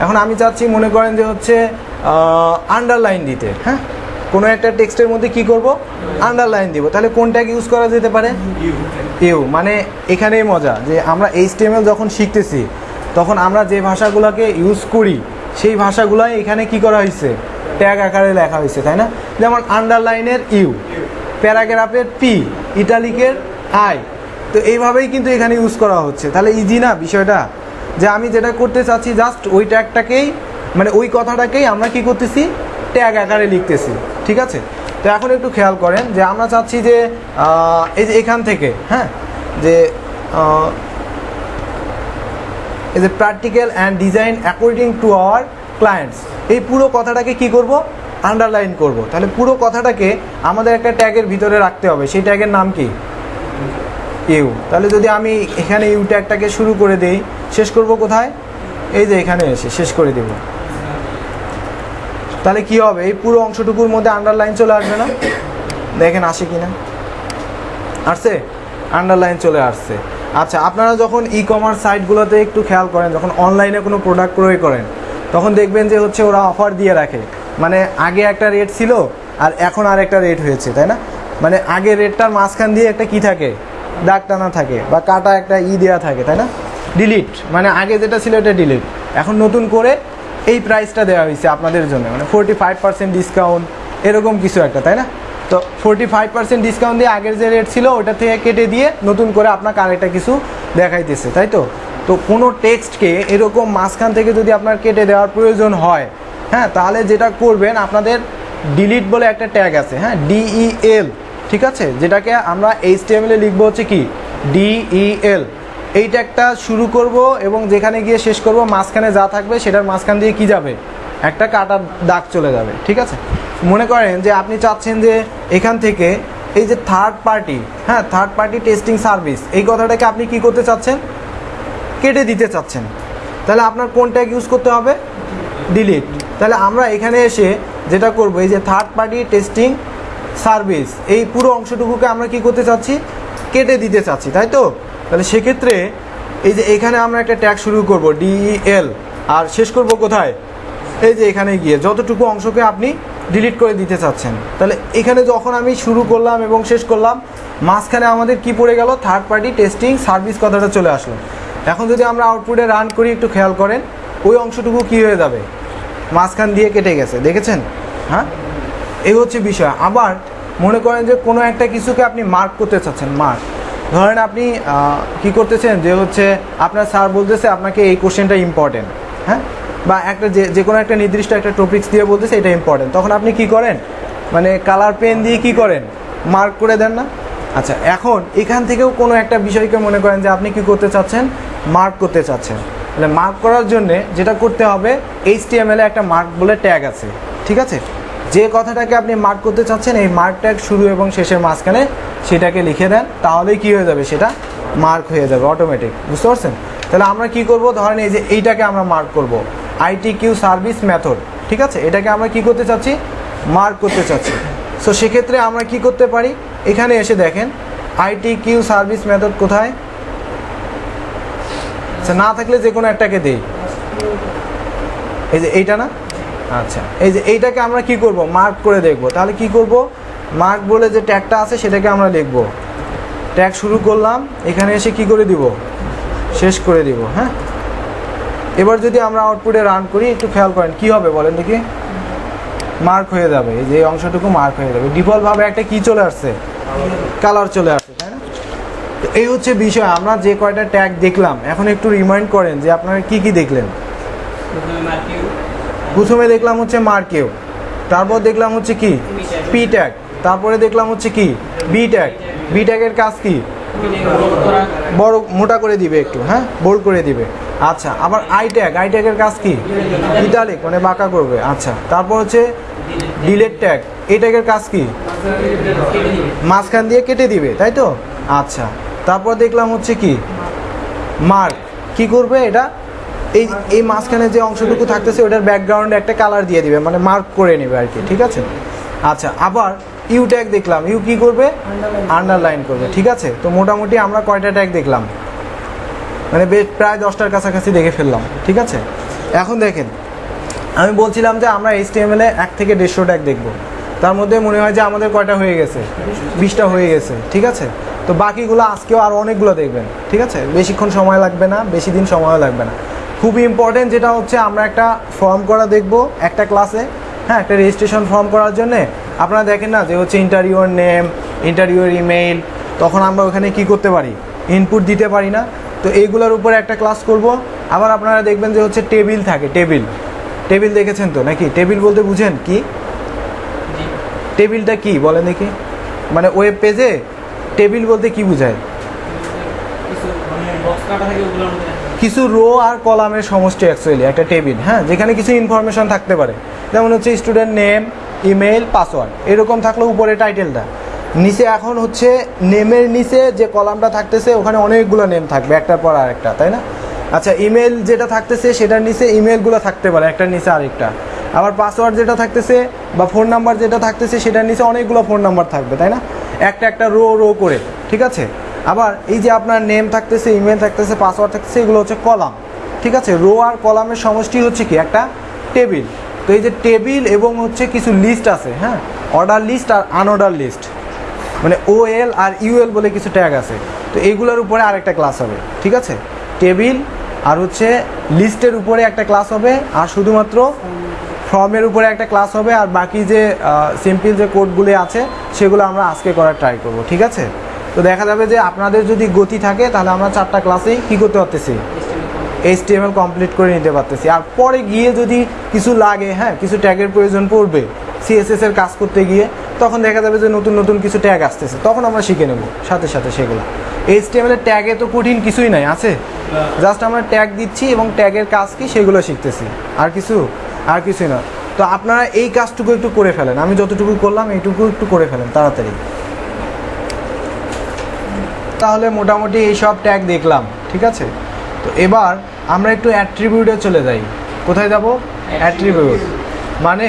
এখন আমি চাচ্ছি মনে করেন যে হচ্ছে আন্ডারলাইন দিতে হ্যাঁ? কোনো একটা টেক্সটের মধ্যে কি করব? আন্ডারলাইন দিব। তাহলে কোন ট্যাগ ইউজ করা যেতে পারে? ইউ। মানে এখানেই মজা যে আমরা এইচটিএমএল যখন শিখতেছি, তখন আমরা যে ভাষাগুলোকে ইউজ করি, সেই ভাষাগুলোই এখানে কি করা হয়েছে ট্যাগ আকারে লেখা হয়েছে তাই না? যেমন আন্ডারলাইনের ইউ, প্যারাগ্রাফের পি, ইটালিকের আই। তো এইভাবেই কিন্তু এখানে ইউজ করা হচ্ছে। তাহলে ইজি না বিষয়টা? যে আমি যেটা করতে চাচ্ছি জাস্ট ওই ট্যাগটাকেই মানে ওই কথাটাকেই আমরা কি করতেছি? ট্যাগ আকারে লিখতেছি। ঠিক আছে? তো এখন একটু খেয়াল করেন যে আমরা চাচ্ছি যে এই যে এখান থেকে হ্যাঁ? যে এই যে practical and design according to our clients এই পুরো কথাটাকে কি করব? আন্ডারলাইন করব। তাহলে পুরো কথাটাকে আমাদের একটা ট্যাগের ভিতরে রাখতে হবে। সেই ট্যাগের নাম কি? ইউ। তাহলে যদি আমি এখানে ইউ ট্যাগটাকে শুরু করে দেই, শেষ করব কোথায়? এই যে এখানে এসে শেষ করে দেব। তাহলে কি হবে? এই পুরো অংশটুকুর মধ্যে আন্ডারলাইন চলে আসবে না? দেখেন আসে কি না আসছে? আন্ডারলাইন চলে আসছে। আচ্ছা আপনারা যখন ই কমার্স সাইটগুলোতে একটু খেয়াল করেন, যখন অনলাইনে কোনো প্রোডাক্ট ক্রয় করেন, তখন দেখবেন যে হচ্ছে ওরা অফার দিয়ে রাখে। মানে আগে একটা রেট ছিল, আর এখন আর একটা রেট হয়েছে, তাই না? মানে আগে রেটটার মাঝখান দিয়ে একটা কি থাকে? দাগ টানা থাকে, বা কাটা একটা ই দেওয়া থাকে, তাই না? ডিলিট মানে আগে যেটা ছিল, এটা ডিলিট এখন নতুন করে এই প্রাইসটা দেওয়া হয়েছে আপনাদের জন্য মানে ফোরটি ফাইভ পার্সেন্ট ডিসকাউন্ট এরকম কিছু একটা, তাই না? তো ফোরটি ফাইভ পার্সেন্ট ডিসকাউন্ট দিয়ে আগের যে রেট ছিল, ওটা থেকে কেটে দিয়ে নতুন করে আপনাকে আরেকটা কিছু দেখাইতেছে, তাই তো? তো কোনো টেক্সটকে এরকম মাঝখান থেকে যদি আপনার কেটে দেওয়ার প্রয়োজন হয় হ্যাঁ তাহলে যেটা করবেন, আপনাদের ডিলিট বলে একটা ট্যাগ আছে হ্যাঁ ডিইএল ঠিক আছে? যেটাকে আমরা এইচ টি এ লিখব হচ্ছে কি? ডিইএল এই ট্যাগটা শুরু করব এবং যেখানে গিয়ে শেষ করব, মাঝখানে যা থাকবে সেটার মাঝখান দিয়ে কি যাবে? একটা কাটার দাগ চলে যাবে, ঠিক আছে? মনে করেন যে আপনি চাচ্ছেন যে এখান থেকে এই যে থার্ড পার্টি হ্যাঁ থার্ড পার্টি টেস্টিং সার্ভিস এই কথাটাকে আপনি কি করতে চাচ্ছেন? কেটে দিতে চাচ্ছেন। তাহলে আপনার কোন ট্যাগ ইউজ করতে হবে? ডিলিট তাহলে আমরা এখানে এসে যেটা করব, এই যে থার্ড পার্টি টেস্টিং সার্ভিস এই পুরো অংশটুকুকে আমরা কি করতে চাচ্ছি? কেটে দিতে চাচ্ছি, তাই তো? তাহলে সেক্ষেত্রে এই যে এখানে আমরা একটা ট্যাগ শুরু করব ডিইএল আর শেষ করব কোথায়? এই যে এখানে গিয়ে, যতটুকু অংশকে আপনি ডিলিট করে দিতে চাচ্ছেন। তাহলে এখানে যখন আমি শুরু করলাম এবং শেষ করলাম, মাঝখানে আমাদের কি পড়ে গেল? থার্ড পার্টি টেস্টিং সার্ভিস কথাটা চলে আসলো। এখন যদি আমরা আউটপুটে রান করি, একটু খেয়াল করেন, ওই অংশটুকু কি হয়ে যাবে? মাঝখান দিয়ে কেটে গেছে, দেখেছেন? হ্যাঁ? এই হচ্ছে বিষয়। আবার মনে করেন যে কোনো একটা কিছুকে আপনি মার্ক করতে চাচ্ছেন মার্ক ধরেন আপনি কি করতেছেন যে হচ্ছে আপনার স্যার বলতেছে আপনাকে এই কোশ্চেনটা ইম্পর্টেন্ট হ্যাঁ? বা একটা যে যে কোনো একটা নির্দিষ্ট একটা টপিক্স দিয়ে বলতেছে এটা ইম্পর্টেন্ট তখন আপনি কি করেন? মানে কালার পেন দিয়ে কি করেন? মার্ক করে দেন না? আচ্ছা এখন এখান থেকেও কোনো একটা বিষয়কে মনে করেন যে আপনি কি করতে চাচ্ছেন? মার্ক করতে চাচ্ছেন। তাহলে মার্ক করার জন্যে যেটা করতে হবে এইচ একটা মার্ক বলে ট্যাগ আছে, ঠিক আছে? যে কথাটাকে আপনি মার্ক করতে চাচ্ছেন, এই মার্ক ট্যাগ শুরু এবং শেষের মাঝখানে সেটাকে লিখে দেন, তাহলেই কি হয়ে যাবে সেটা? মার্ক হয়ে যাবে অটোমেটিক বুঝতে পারছেন? তাহলে আমরা কি করব? ধরেন এই যে এইটাকে আমরা মার্ক করব আইটি কিউ সার্ভিস মেথড ঠিক আছে? এটাকে আমরা কি করতে চাচ্ছি? মার্ক করতে চাচ্ছি। সো সেক্ষেত্রে আমরা কি করতে পারি? এখানে এসে দেখেন আইটি কিউ সার্ভিস মেথড কোথায়? না থাকলে যে কোনো একটাকে দেই। এই যে এইটা না? আচ্ছা। এই যে এইটাকে আমরা কি করব? মার্ক করে দেখব। তাহলে কি করব? মার্ক বলে যে ট্যাগটা আছে সেটাকে আমরা লিখব। ট্যাগ শুরু করলাম। এখানে এসে কি করে দিব? শেষ করে দিব হ্যাঁ? এবার যদি আমরা আউটপুটে রান করি একটু খেয়াল করেন কি হবে বলেন দেখি? মার্ক হয়ে যাবে। এই যে এই অংশটুকু মার্ক হয়ে যাবে। ডিফল্টভাবে একটা কি চলে আসছে? কালার চলে আসছে তাই না? তো এই হচ্ছে বিষয়। আমরা যে কয়টা ট্যাগ দেখলাম এখন একটু রিমাইন্ড করেন যে আপনারা কি কি দেখলেন? প্রথমে দেখলাম হচ্ছে মার্কেও তারপর দেখলাম হচ্ছে কি? পি ট্যাগ তারপরে দেখলাম হচ্ছে কি? বি ট্যাগ বি ট্যাগের কাজ কি? বড় মোটা করে দিবে একটু হ্যাঁ? বোল্ড করে দিবে। আচ্ছা আবার আই ট্যাগ আই ট্যাগের কাজ কি? ইটালিক মানে বাঁকা করবে। আচ্ছা তারপর হচ্ছে ডিলেট ট্যাগ এই ট্যাগের কাজ কি? মাঝখান দিয়ে কেটে দিবে তাই তো? আচ্ছা তারপর দেখলাম হচ্ছে কি? মার্ক কি করবে এটা? এই এই মাঝখানে যে অংশটুকু থাকতেছে ওটার ব্যাকগ্রাউন্ডে একটা কালার দিয়ে দিবে মানে মার্ক করে নেবে আর কি ঠিক আছে? আচ্ছা আবার ইউ ট্যাগ দেখলাম। ইউ কি করবে? আন্ডারলাইন করবে ঠিক আছে? তো মোটামুটি আমরা কয়টা ট্যাগ দেখলাম? মানে বেশ প্রায় দশটার কাছাকাছি দেখে ফেললাম ঠিক আছে? এখন দেখেন আমি বলছিলাম যে আমরা এইচ এ এক থেকে দেড়শো ট্যাগ দেখব। তার মধ্যে মনে হয় যে আমাদের কয়টা হয়ে গেছে? বিশটা হয়ে গেছে ঠিক আছে? তো বাকিগুলো আজকেও আর অনেকগুলো দেখবেন ঠিক আছে? বেশিক্ষণ সময় লাগবে না বেশি দিন সময়ও লাগবে না। খুবই ইম্পর্টেন্ট যেটা হচ্ছে আমরা একটা ফর্ম করা দেখব একটা ক্লাসে হ্যাঁ একটা রেজিস্ট্রেশন ফর্ম করার জন্যে। আপনারা দেখেন না যে হচ্ছে ইন্টারভিউর নেম ইন্টারভিউর ইমেইল তখন আমরা ওখানে কি করতে পারি? ইনপুট দিতে পারি না। তো এইগুলোর উপরে একটা ক্লাস করব। আবার আপনারা দেখবেন যে হচ্ছে টেবিল থাকে টেবিল টেবিল দেখেছেন তো নাকি? টেবিল বলতে বুঝেন কি? টেবিলটা কি বলেন দেখি। মানে ওয়েব পেজে টেবিল বলতে কি বোঝায়? কিছু রো আর কলামের সমষ্টি অ্যাকচুয়ালি একটা টেবিল হ্যাঁ? যেখানে কিছু ইনফরমেশন থাকতে পারে। যেমন হচ্ছে স্টুডেন্ট নেম ইমেল পাসওয়ার্ড এরকম থাকলে উপরে টাইটেলটা নিচে এখন হচ্ছে নেমের নিচে যে কলামটা থাকতেছে, ওখানে অনেকগুলো নেম থাকবে, একটার পর আরেকটা, তাই না? আচ্ছা ইমেল যেটা থাকতেছে, সেটার নিচে ইমেলগুলো থাকতে পারে, একটার নিচে আরেকটা। আবার পাসওয়ার্ড যেটা থাকতেছে বা ফোন নাম্বার যেটা থাকতেছে, সেটার নিচে অনেকগুলো ফোন নাম্বার থাকবে, তাই না? একটা একটা রো রো করে, ঠিক আছে? আবার এই যে আপনার নেম থাকতেছে ইমেল থাকতেছে পাসওয়ার্ড থাকতেছে, এগুলো হচ্ছে কলাম। ঠিক আছে? রো আর কলামের সমষ্টি হচ্ছে কি? একটা টেবিল তো এই যে টেবিল এবং হচ্ছে কিছু লিস্ট আছে হ্যাঁ? অর্ডার লিস্ট আর আনঅর্ডার লিস্ট মানে ও এল আর ইউএল বলে কিছু ট্যাগ আছে। তো এইগুলোর উপরে আরেকটা ক্লাস হবে। ঠিক আছে? টেবিল আর হচ্ছে লিস্টের উপরে একটা ক্লাস হবে আর শুধুমাত্র ফর্মের উপরে একটা ক্লাস হবে আর বাকি যে সিম্পল যে কোডগুলি আছে, সেগুলো আমরা আজকে করার ট্রাই করব। ঠিক আছে? তো দেখা যাবে যে আপনাদের যদি গতি থাকে, তাহলে আমরা চারটা ক্লাসেই কী করতে পারতেছি? এইচটিএমএল কমপ্লিট করে নিতে পারতেছি। আর পরে গিয়ে যদি কিছু লাগে হ্যাঁ কিছু ট্যাগের প্রয়োজন পড়বে সিএসএস এর কাজ করতে গিয়ে, তখন দেখা যাবে যে নতুন নতুন কিছু ট্যাগ আসতেছে। তখন আমরা শিখে নেব, সাথে সাথে সেগুলো। এইচটিএমএল এর ট্যাগে তো কঠিন কিছুই নাই, আছে? জাস্ট আমরা ট্যাগ দিচ্ছি এবং ট্যাগের কাজ কি? সেগুলো শিখতেছি। আর কিছু? আর কিছুই না তো আপনারা এই কাজটুকু একটু করে ফেলেন। আমি যতটুকু করলাম, এইটুকু একটু করে ফেলেন, তাড়াতাড়ি। তাহলে মোটামুটি এই সব ট্যাগ দেখলাম, ঠিক আছে? তো এবার আমরা একটু অ্যাট্রিবিউটে চলে যাই। কোথায় যাব? অ্যাট্রিবিউট মানে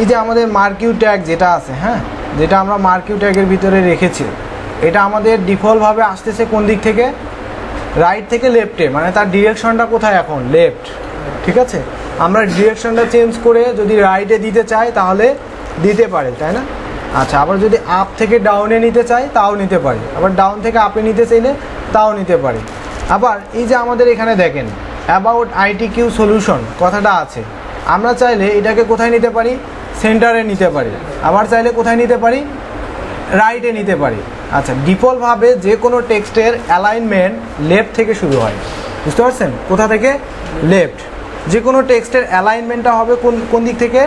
এই যে আমাদের মার্কিউ ট্যাগ যেটা আছে হ্যাঁ? যেটা আমরা মার্কিউ ট্যাগের ভিতরে রেখেছি, এটা আমাদের ডিফল্টভাবে আসতেছে কোন দিক থেকে? রাইট থেকে লেফটে মানে তার ডিরেকশনটা কোথায় এখন? লেফট ঠিক আছে? আমরা ডিরেকশনটা চেঞ্জ করে যদি রাইটে দিতে চাই, তাহলে দিতে পারে, তাই না? আচ্ছা আবার যদি আপ থেকে ডাউনে নিতে চাই, তাও নিতে পারি। আবার ডাউন থেকে আপে নিতে চাইলে, তাও নিতে পারি। আবার এই যে আমাদের এখানে দেখেন অ্যাবাউট আইটি কিউ সলিউশন কথাটা আছে। আমরা চাইলে এটাকে কোথায় নিতে পারি? সেন্টারে নিতে পারি। আবার চাইলে কোথায় নিতে পারি? রাইটে নিতে পারি। আচ্ছা ডিফল্টভাবে যে কোনো টেক্সটের অ্যালাইনমেন্ট লেফট থেকে শুরু হয়। বুঝতে পারছেন? কোথা থেকে? লেফট যে কোনো টেক্সটের অ্যালাইনমেন্টটা হবে কোন কোন দিক থেকে?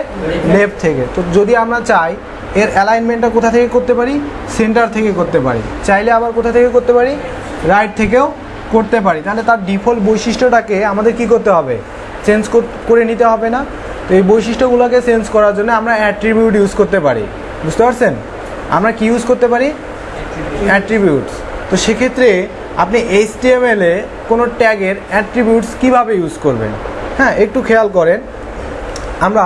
লেফট থেকে। তো যদি আমরা চাই এর অ্যালাইনমেন্টটা কোথা থেকে করতে পারি? সেন্টার থেকে করতে পারি। চাইলে আবার কোথা থেকে করতে পারি? রাইট থেকেও করতে পারি। তাহলে তার ডিফল্ট বৈশিষ্ট্যটাকে আমাদের কি করতে হবে? চেঞ্জ করে নিতে হবে না। তো এই বৈশিষ্ট্যগুলোকে চেঞ্জ করার জন্য আমরা অ্যাট্রিবিউট ইউজ করতে পারি। বুঝতে পারছেন? আমরা কি ইউজ করতে পারি? অ্যাট্রিবিউটস তো সেক্ষেত্রে আপনি এইচটিএমএল এ কোনো ট্যাগের অ্যাট্রিবিউটস কীভাবে ইউজ করবেন? হ্যাঁ একটু খেয়াল করেন। আমরা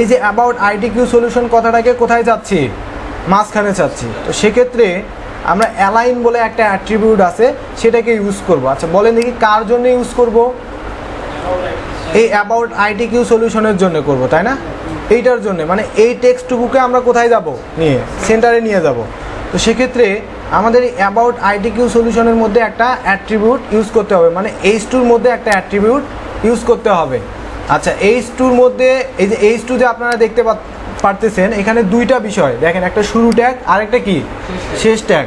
এই যে অ্যাবাউট আইটি কিউ সলিউশন কথাটাকে কোথায় যাচ্ছি? মাঝখানে চাচ্ছি তো সেক্ষেত্রে আমরা অ্যালাইন বলে একটা অ্যাট্রিবিউট আছে, সেটাকে ইউজ করব। আচ্ছা বলেন দেখি কার জন্য ইউজ করব? এই অ্যাবাউট আইটি কিউ সলিউশনের জন্য করব, তাই না? এইটার জন্য মানে এই টেক্সটটুকুকে আমরা কোথায় যাব? নিয়ে সেন্টারে নিয়ে যাব। তো সেক্ষেত্রে আমাদের এই অ্যাবাউট আইটি কিউ সলিউশনের মধ্যে একটা অ্যাট্রিবিউট ইউজ করতে হবে। মানে এইচ টুর মধ্যে একটা অ্যাট্রিবিউট ইউজ করতে হবে। আচ্ছা এইচ টুর মধ্যে, এই যে এইচ টু যে আপনারা দেখতে পারতেছেন, এখানে দুইটা বিষয়। দেখেন, একটা শুরু ট্যাগ আর একটা কি? শেষ ট্যাগ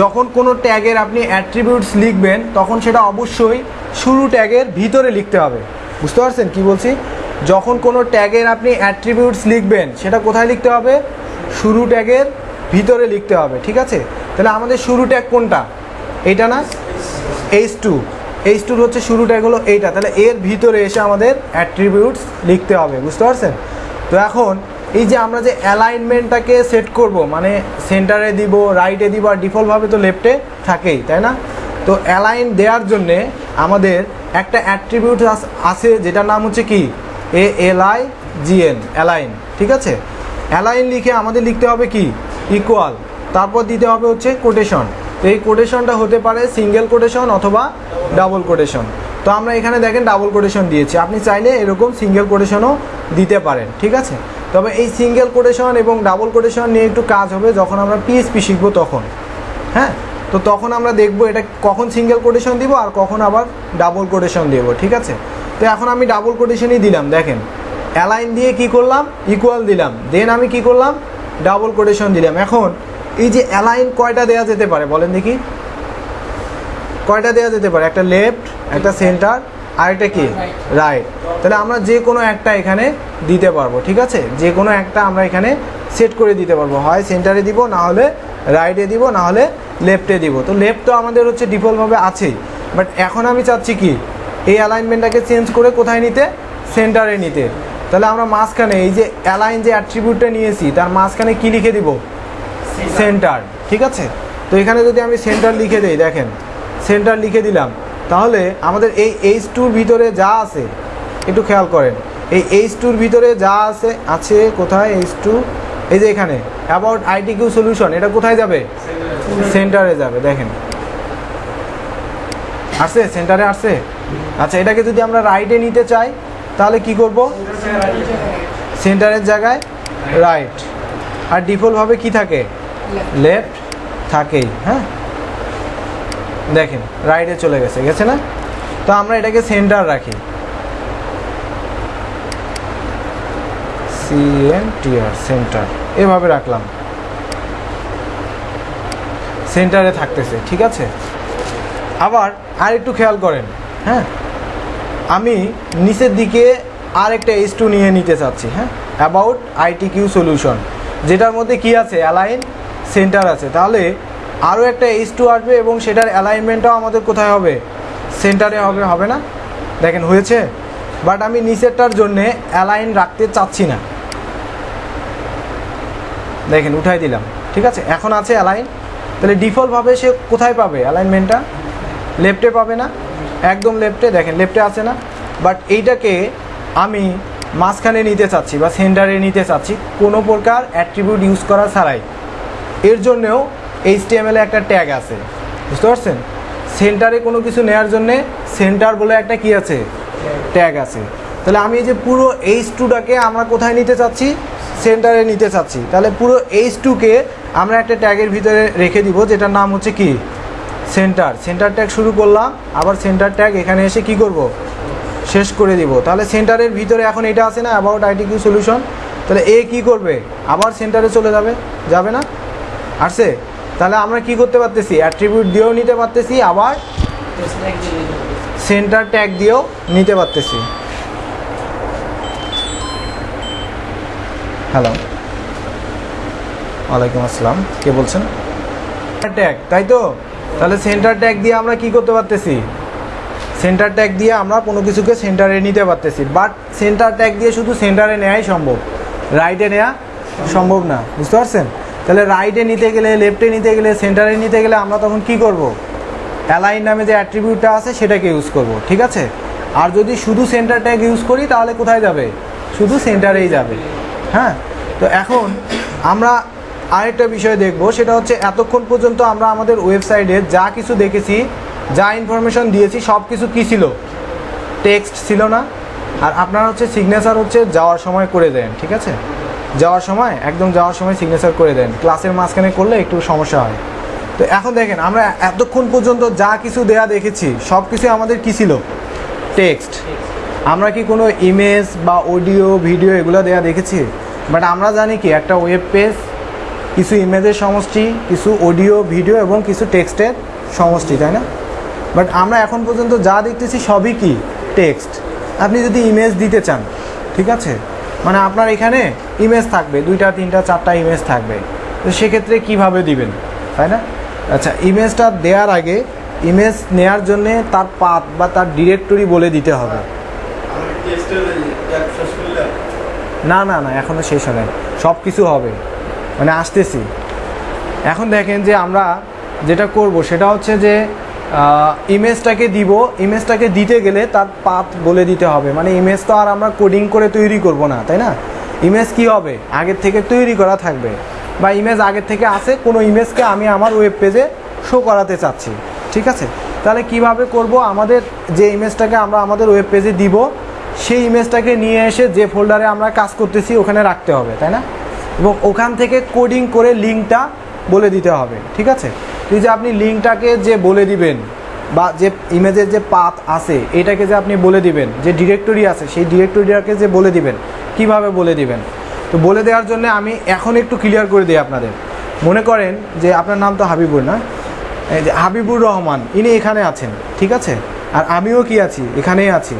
যখন কোনো ট্যাগের আপনি অ্যাট্রিবিউটস লিখবেন, তখন সেটা অবশ্যই শুরু ট্যাগের ভিতরে লিখতে হবে। বুঝতে পারছেন কি বলছি? যখন কোনো ট্যাগের আপনি অ্যাট্রিবিউটস লিখবেন, সেটা কোথায় লিখতে হবে? শুরু ট্যাগের ভিতরে লিখতে হবে, ঠিক আছে? তাহলে আমাদের শুরু ট্যাগ কোনটা? এটা না? এইচ টু এইচ টুর হচ্ছে শুরু ট্যাগ হলো এইটা। তাহলে এর ভিতরে এসে আমাদের অ্যাট্রিবিউটস লিখতে হবে, বুঝতে পারছেন? তো এখন এই যে আমরা যে অ্যালাইনমেন্টটাকে সেট করব মানে সেন্টারে দিব রাইটে দিব, আর ডিফল্টভাবে তো লেফটে থাকেই, তাই না? তো অ্যালাইন দেওয়ার জন্যে আমাদের একটা অ্যাট্রিবিউট আছে, যেটার নাম হচ্ছে কি? A, L, I G N align ঠিক আছে? অ্যালাইন লিখে আমাদের লিখতে হবে কি? ইকুয়াল তারপর দিতে হবে হচ্ছে কোটেশন তো এই কোটেশনটা হতে পারে সিঙ্গেল কোটেশন অথবা ডাবল কোটেশন। তো আমরা এখানে দেখেন ডাবল কোটেশন দিয়েছি। আপনি চাইলে এরকম সিঙ্গেল কোটেশনও দিতে পারেন, ঠিক আছে? তবে এই সিঙ্গেল কোটেশন এবং ডাবল কোটেশন নিয়ে একটু কাজ হবে যখন আমরা পিএসপি শিখব তখন। হ্যাঁ? তো তখন আমরা দেখব এটা কখন সিঙ্গেল কোটেশন দিব আর কখন আবার ডাবল কোটেশন দেবো, ঠিক আছে? তো এখন আমি ডাবল কোটেশনই দিলাম, দেখেন। অ্যালাইন দিয়ে কি করলাম? ইকুয়াল দিলাম। দেন আমি কি করলাম? ডাবল কোটেশন দিলাম। এখন এই যে অ্যালাইন কয়টা দেওয়া যেতে পারে, বলেন দেখি। কয়টা দেওয়া যেতে পারে? একটা লেফট একটা সেন্টার আর একটা কি? রাইট তাহলে আমরা যে কোনো একটা এখানে দিতে পারব, ঠিক আছে? যে কোনো একটা আমরা এখানে সেট করে দিতে পারব। হয় সেন্টারে দিব, না হলে রাইটে দিব, না হলে লেফটে দিব। তো লেফট তো আমাদের হচ্ছে ডিফল্টভাবে আছেই। বাট এখন আমি চাচ্ছি কি? এই অ্যালাইনমেন্টটাকে চেঞ্জ করে কোথায় নিতে? সেন্টারে নিতে। তাহলে আমরা মাঝখানে এই যে অ্যালাইন যে অ্যাট্রিবিউটটা নিয়েছি, তার মাঝখানে কি লিখে দিব? সেন্টার, ঠিক আছে? তো এখানে যদি আমি সেন্টার লিখে দিই, দেখেন, সেন্টার লিখে দিলাম, তাহলে আমাদের এই এইচ টুর ভিতরে যা আছে, একটু খেয়াল করেন, এই এইচ টুর ভিতরে যা আছে আছে কোথায় এইচ টু এই যে এখানে অ্যাবাউট আইটি কিউ সলিউশন এটা কোথায় যাবে? সেন্টারে যাবে, দেখেন। আসছে? সেন্টারে আসছে? আচ্ছা এটাকে যদি আমরা রাইটে নিতে চাই, তাহলে কি করব? সেন্টারের জায়গায় রাইট আর ডিফল্টভাবে কি থাকে? লেফট থাকেই হ্যাঁ? দেখেন রাইটে চলে গেছে গেছে না? তো আমরা এটাকে সেন্টার রাখি। সিএনটিআর সেন্টার এভাবে রাখলাম। সেন্টারে থাকতেছে, ঠিক আছে? আবার আর একটু খেয়াল করেন হ্যাঁ? আমি নিচের দিকে আরেকটা এইচ টু নিয়ে নিতে চাচ্ছি হ্যাঁ? অ্যাবাউট আইটি কিউ সলিউশন যেটার মধ্যে কি আছে? অ্যালাইন সেন্টার আছে। তাহলে আরও একটা এইচ টু আসবে এবং সেটার অ্যালাইনমেন্টটাও আমাদের কোথায় হবে? সেন্টারে হবে হবে না? দেখেন, হয়েছে? বাট আমি নিচেরটার জন্যে অ্যালাইন রাখতে চাচ্ছি না। দেখেন, উঠাই দিলাম। ঠিক আছে? এখন আছে অ্যালাইন তাহলে ডিফল্টভাবে সে কোথায় পাবে অ্যালাইনমেন্টটা লেফটে পাবে না? একদম লেফটে দেখেন লেফটে আছে না? বাট এইটাকে আমি মাঝখানে নিতে চাচ্ছি বা সেন্টারে নিতে চাচ্ছি। কোনো প্রকার অ্যাট্রিবিউট ইউজ করা ছাড়াই। এর জন্যেও এইচটিএমএল একটা ট্যাগ আছে। বুঝতে পারছেন? সেন্টারে কোনো কিছু নেওয়ার জন্যে সেন্টার বলে একটা কি আছে? ট্যাগ আছে। তাহলে আমি এই যে পুরো এইচ টুটাকে আমরা কোথায় নিতে চাচ্ছি? সেন্টারে নিতে চাচ্ছি। তাহলে পুরো এইচ টুকে আমরা একটা ট্যাগের ভিতরে রেখে দিব, যেটার নাম হচ্ছে কি? সেন্টার সেন্টার ট্যাগ শুরু করলাম, আবার সেন্টার ট্যাগ এখানে এসে কি করব? শেষ করে দিব। তাহলে সেন্টারের ভিতরে এখন এটা আছে না অ্যাবাউট আইটি কিউ সলিউশন তাহলে এ কি করবে? আবার সেন্টারে চলে যাবে। যাবে না? আসছে তাহলে আমরা কি করতে পারতেছি? অ্যাট্রিবিউট দিয়েও নিতে পারতেছি, আবার সেন্টার ট্যাগ দিয়েও নিতে পারতেছি। হ্যালো ওয়ালাইকুম আসসালাম। কে বলছেন? ট্যাগ তাই তো? তাহলে সেন্টার ট্যাগ দিয়ে আমরা কি করতে পারতেছি? সেন্টার ট্যাগ দিয়ে আমরা কোনো কিছুকে সেন্টারে নিতে পারতেছি। বাট সেন্টার ট্যাগ দিয়ে শুধু সেন্টারে নেওয়াই সম্ভব। রাইটে নেওয়া সম্ভব না। বুঝতে পারছেন? তাহলে রাইটে নিতে গেলে লেফটে নিতে গেলে সেন্টারে নিতে গেলে আমরা তখন কি করব? অ্যালাইন নামে যে অ্যাট্রিবিউটটা আছে সেটাকে ইউজ করব, ঠিক আছে? আর যদি শুধু সেন্টার ট্যাগ ইউজ করি, তাহলে কোথায় যাবে? শুধু সেন্টারেই যাবে। হ্যাঁ? তো এখন আমরা আরেকটা বিষয় দেখব, সেটা হচ্ছে এতক্ষণ পর্যন্ত আমরা আমাদের ওয়েবসাইটে যা কিছু দেখেছি, যা ইনফরমেশন দিয়েছি সব কিছু কী ছিল? টেক্সট ছিল না। আর আপনার হচ্ছে সিগনেচার হচ্ছে যাওয়ার সময় করে দেন, ঠিক আছে? যাওয়ার সময়, একদম যাওয়ার সময় সিগনেচার করে দেন। ক্লাসের মাঝখানে করলে একটু সমস্যা হয়। তো এখন দেখেন, আমরা এতক্ষণ পর্যন্ত যা কিছু দেয়া দেখেছি, সব কিছু আমাদের কী ছিল? টেক্সট আমরা কি কোনো ইমেজ বা অডিও ভিডিও এগুলো দেয়া দেখেছি? বাট আমরা জানি কি, একটা ওয়েব পেজ কিছু ইমেজের সমষ্টি, কিছু অডিও ভিডিও এবং কিছু টেক্সটের সমষ্টি, তাই না? বাট আমরা এখন পর্যন্ত যা দেখতেছি সবই কি? টেক্সট আপনি যদি ইমেজ দিতে চান, ঠিক আছে? মানে আপনার এখানে ইমেজ থাকবে, দুইটা, তিনটা, চারটা ইমেজ থাকবে। তো সেক্ষেত্রে কীভাবে দিবেন? তাই না? আচ্ছা ইমেজটা দেওয়ার আগে ইমেজ নেয়ার জন্যে তার পাথ বা তার ডিরেক্টরি বলে দিতে হবে। না না না এখনও শেষ হয় সব কিছু হবে। মানে আসতেছি। এখন দেখেন যে আমরা যেটা করব, সেটা হচ্ছে যে ইমেজটাকে দিব। ইমেজটাকে দিতে গেলে তার পাথ বলে দিতে হবে। মানে ইমেজ তো আর আমরা কোডিং করে তৈরি করব না, তাই না? ইমেজ কি হবে? আগের থেকে তৈরি করা থাকবে। বা ইমেজ আগের থেকে আসে কোনো ইমেজকে আমি আমার ওয়েব পেজে শো করাতে চাচ্ছি। ঠিক আছে? তাহলে কীভাবে করব? আমাদের যে ইমেজটাকে আমরা আমাদের ওয়েব পেজে দিব, সেই ইমেজটাকে নিয়ে এসে যে ফোল্ডারে আমরা কাজ করতেছি, ওখানে রাখতে হবে, তাই না? এবং ওখান থেকে কোডিং করে লিঙ্কটা বলে দিতে হবে। ঠিক আছে? যে আপনি লিঙ্কটাকে যে বলে দিবেন, বা যে ইমেজের যে পাথ আছে, এটাকে যে আপনি বলে দিবেন, যে ডিরেক্টরি আছে, সেই ডিরেক্টরিটাকে যে বলে দিবেন, কীভাবে বলে দিবেন? তো বলে দেওয়ার জন্য আমি এখন একটু ক্লিয়ার করে দিই আপনাদের। মনে করেন যে আপনার নাম তো হাবিবুর না? এই যে হাবিবুর রহমান, ইনি এখানে আছেন, ঠিক আছে? আর আমিও কি আছি? এখানেই আছি।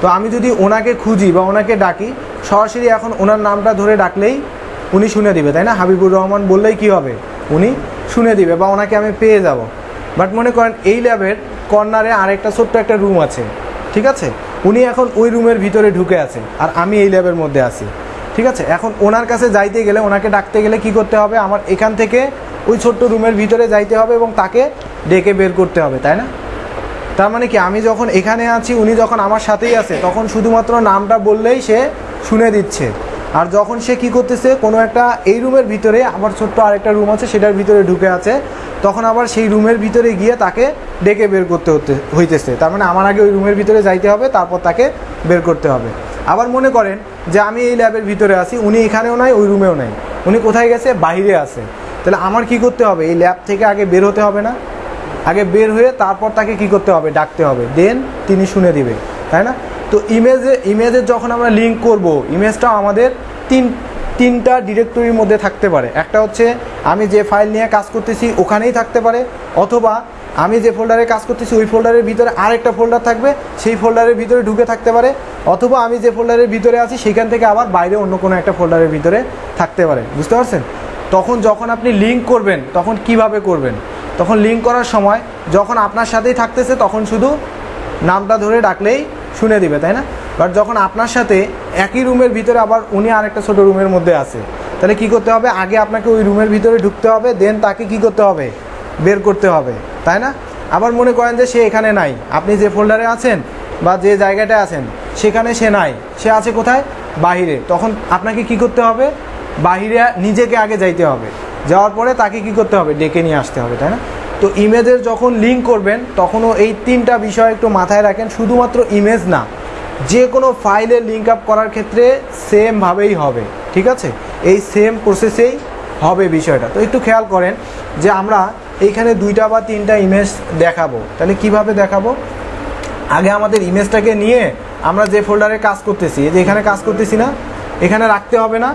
তো আমি যদি ওনাকে খুঁজি বা ওনাকে ডাকি, সরাসরি এখন ওনার নামটা ধরে ডাকলেই উনি শুনে দিবে, তাই না? হাবিবুর রহমান বললেই কি হবে? উনি শুনে দিবে বা ওনাকে আমি পেয়ে যাব। বাট মনে করেন এই ল্যাবের কর্নারে আরেকটা ছোট্ট একটা রুম আছে। ঠিক আছে? উনি এখন ওই রুমের ভিতরে ঢুকে আছে আর আমি এই ল্যাবের মধ্যে আছি। ঠিক আছে? এখন ওনার কাছে যাইতে গেলে, ওনাকে ডাকতে গেলে কি করতে হবে? আমার এখান থেকে ওই ছোট্ট রুমের ভিতরে যাইতে হবে এবং তাকে ডেকে বের করতে হবে, তাই না? তার মানে কি, আমি যখন এখানে আছি, উনি যখন আমার সাথেই আছে, তখন শুধুমাত্র নামটা বললেই সে শুনে দিচ্ছে। আর যখন সে কি করতেছে, কোনো একটা এই রুমের ভিতরে আবার ছোট্ট আরেকটা রুম আছে, সেটার ভিতরে ঢুকে আছে, তখন আবার সেই রুমের ভিতরে গিয়ে তাকে ডেকে বের করতে হতে, হইতেছে। তার মানে আমার আগে ওই রুমের ভিতরে যাইতে হবে, তারপর তাকে বের করতে হবে। আবার মনে করেন যে আমি এই ল্যাবের ভিতরে আছি, উনি এখানেও নাই, ওই রুমেও নাই। উনি কোথায় গেছে? বাইরে আছে। তাহলে আমার কি করতে হবে? এই ল্যাব থেকে আগে বের হতে হবে না? আগে বের হয়ে তারপর তাকে কি করতে হবে? ডাকতে হবে। দেন তিনি শুনে দিবে। তাই না? তো ইমেজে ইমেজের যখন আমরা লিঙ্ক করব ইমেজটাও আমাদের তিন, তিনটা ডিরেক্টরির মধ্যে থাকতে পারে। একটা হচ্ছে, আমি যে ফাইল নিয়ে কাজ করতেছি, ওখানেই থাকতে পারে। অথবা, আমি যে ফোল্ডারে কাজ করতেছি, ওই ফোল্ডারের ভিতরে আরেকটা ফোল্ডার থাকবে, সেই ফোল্ডারের ভিতরে ঢুকে থাকতে পারে। অথবা, আমি যে ফোল্ডারের ভিতরে আছি, সেখান থেকে আবার বাইরে অন্য কোনো একটা ফোল্ডারের ভিতরে থাকতে পারে। বুঝতে পারছেন? তখন যখন আপনি লিঙ্ক করবেন, তখন কীভাবে করবেন? তখন লিঙ্ক করার সময়, যখন আপনার সাথেই থাকতেছে, তখন শুধু নামটা ধরে ডাকলেই শুনে দিবে, তাই না? বাট যখন আপনার সাথে একই রুমের ভিতরে আবার উনি আরেকটা ছোট রুমের মধ্যে আছে, তাহলে কি করতে হবে? আগে আপনাকে ওই রুমের ভিতরে ঢুকতে হবে দেন তাকে কি করতে হবে? বের করতে হবে, তাই না? আবার মনে করেন যে সে এখানে নাই। আপনি যে ফোল্ডারে আছেন বা যে জায়গাটায় আছেন, সেখানে সে নাই। সে আছে কোথায়? বাহিরে। তখন আপনাকে কি করতে হবে? বাহিরে নিজেকে আগে যাইতে হবে। যাওয়ার পরে তাকে কি করতে হবে? ডেকে নিয়ে আসতে হবে, তাই না? তো ইমেজের যখন লিঙ্ক করবেন, তখনও এই তিনটা বিষয় একটু মাথায় রাখেন, শুধুমাত্র ইমেজ না, যে কোনো ফাইলে লিঙ্ক আপ করার ক্ষেত্রে সেমভাবেই হবে, ঠিক আছে? এই সেম প্রসেসেই হবে বিষয়টা। তো একটু খেয়াল করেন যে আমরা এইখানে দুইটা বা তিনটা ইমেজ দেখাবো। তাহলে কীভাবে দেখাবো? আগে আমাদের ইমেজটাকে নিয়ে আমরা যে ফোল্ডারে কাজ করতেছি যে এখানে কাজ করতেছি না, এখানে রাখতে হবে না,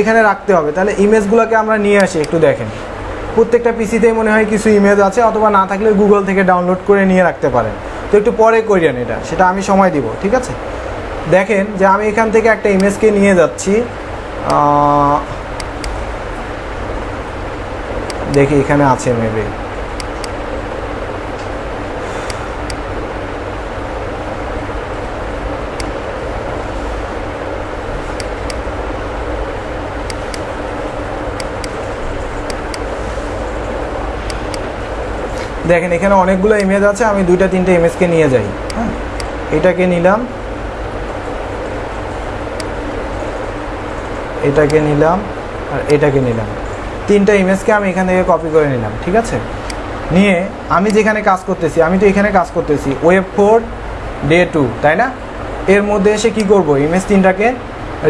এখানে রাখতে হবে। তাহলে ইমেজগুলোকে আমরা নিয়ে আসি, একটু দেখেন। প্রত্যেকটা পিসিতেই মনে হয় কিছু ইমেজ আছে, অথবা না থাকলে গুগল থেকে ডাউনলোড করে নিয়ে রাখতে পারেন। তো একটু পরে করিয়েন এটা, সেটা আমি সময় দিব, ঠিক আছে? দেখেন যে আমি এখান থেকে একটা ইমেজকে নিয়ে যাচ্ছি দেখি এখানে আছে মেবি দেখেন, এখানে অনেকগুলো ইমেজ আছে, আমি দুইটা, তিনটে ইমেজকে নিয়ে যাই। হ্যাঁ এটাকে নিলাম। এটাকে নিলাম আর এটাকে নিলাম। তিনটা ইমেজকে আমি এখান থেকে কপি করে নিলাম, ঠিক আছে? নিয়ে আমি যেখানে কাজ করতেছি, আমি তো এখানে কাজ করতেছি ওয়েব ফোর ডে টু তাই না? এর মধ্যে এসে কি করব? ইমেজ তিনটাকে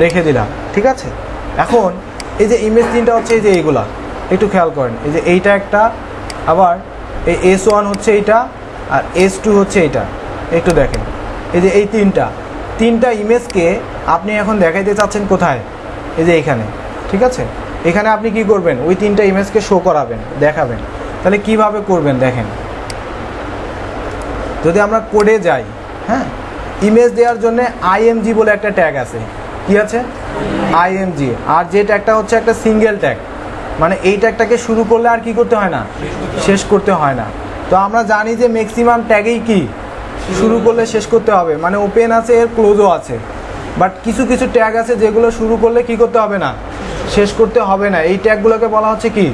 রেখে দিলাম, ঠিক আছে? এখন এই যে ইমেজ তিনটা হচ্ছে এই যে এইগুলা, একটু খেয়াল করেন, এই যে এইটা একটা, আবার এই এস ওয়ান হচ্ছে এইটা আর এস টু হচ্ছে এইটা একটু দেখেন। এই যে এই তিনটা তিনটা ইমেজকে আপনি এখন দেখাইতে চাচ্ছেন কোথায়? এই যে এইখানে ঠিক আছে? এখানে আপনি কি করবেন? ওই তিনটা ইমেজকে শো করাবেন, দেখাবেন। তাহলে কীভাবে করবেন দেখেন? যদি আমরা কোডে যাই হ্যাঁ? ইমেজ দেওয়ার জন্য আইএমজি বলে একটা ট্যাগ আছে। কি আছে? আইএমজি আর যে ট্যাগটা হচ্ছে একটা সিঙ্গেল ট্যাগ মানে এই ট্যাগটাকে শুরু করলে আর কি করতে হয় না? শেষ করতে হয় না। তো আমরা জানি যে ম্যাক্সিমাম ট্যাগেই কি? শুরু করলে শেষ করতে হবে। মানে ওপেন আছে এর ক্লোজও আছে। বাট কিছু কিছু ট্যাগ আছে যেগুলো শুরু করলে কি করতে হবে না? শেষ করতে হবে না। এই ট্যাগগুলোকে বলা হচ্ছে কি?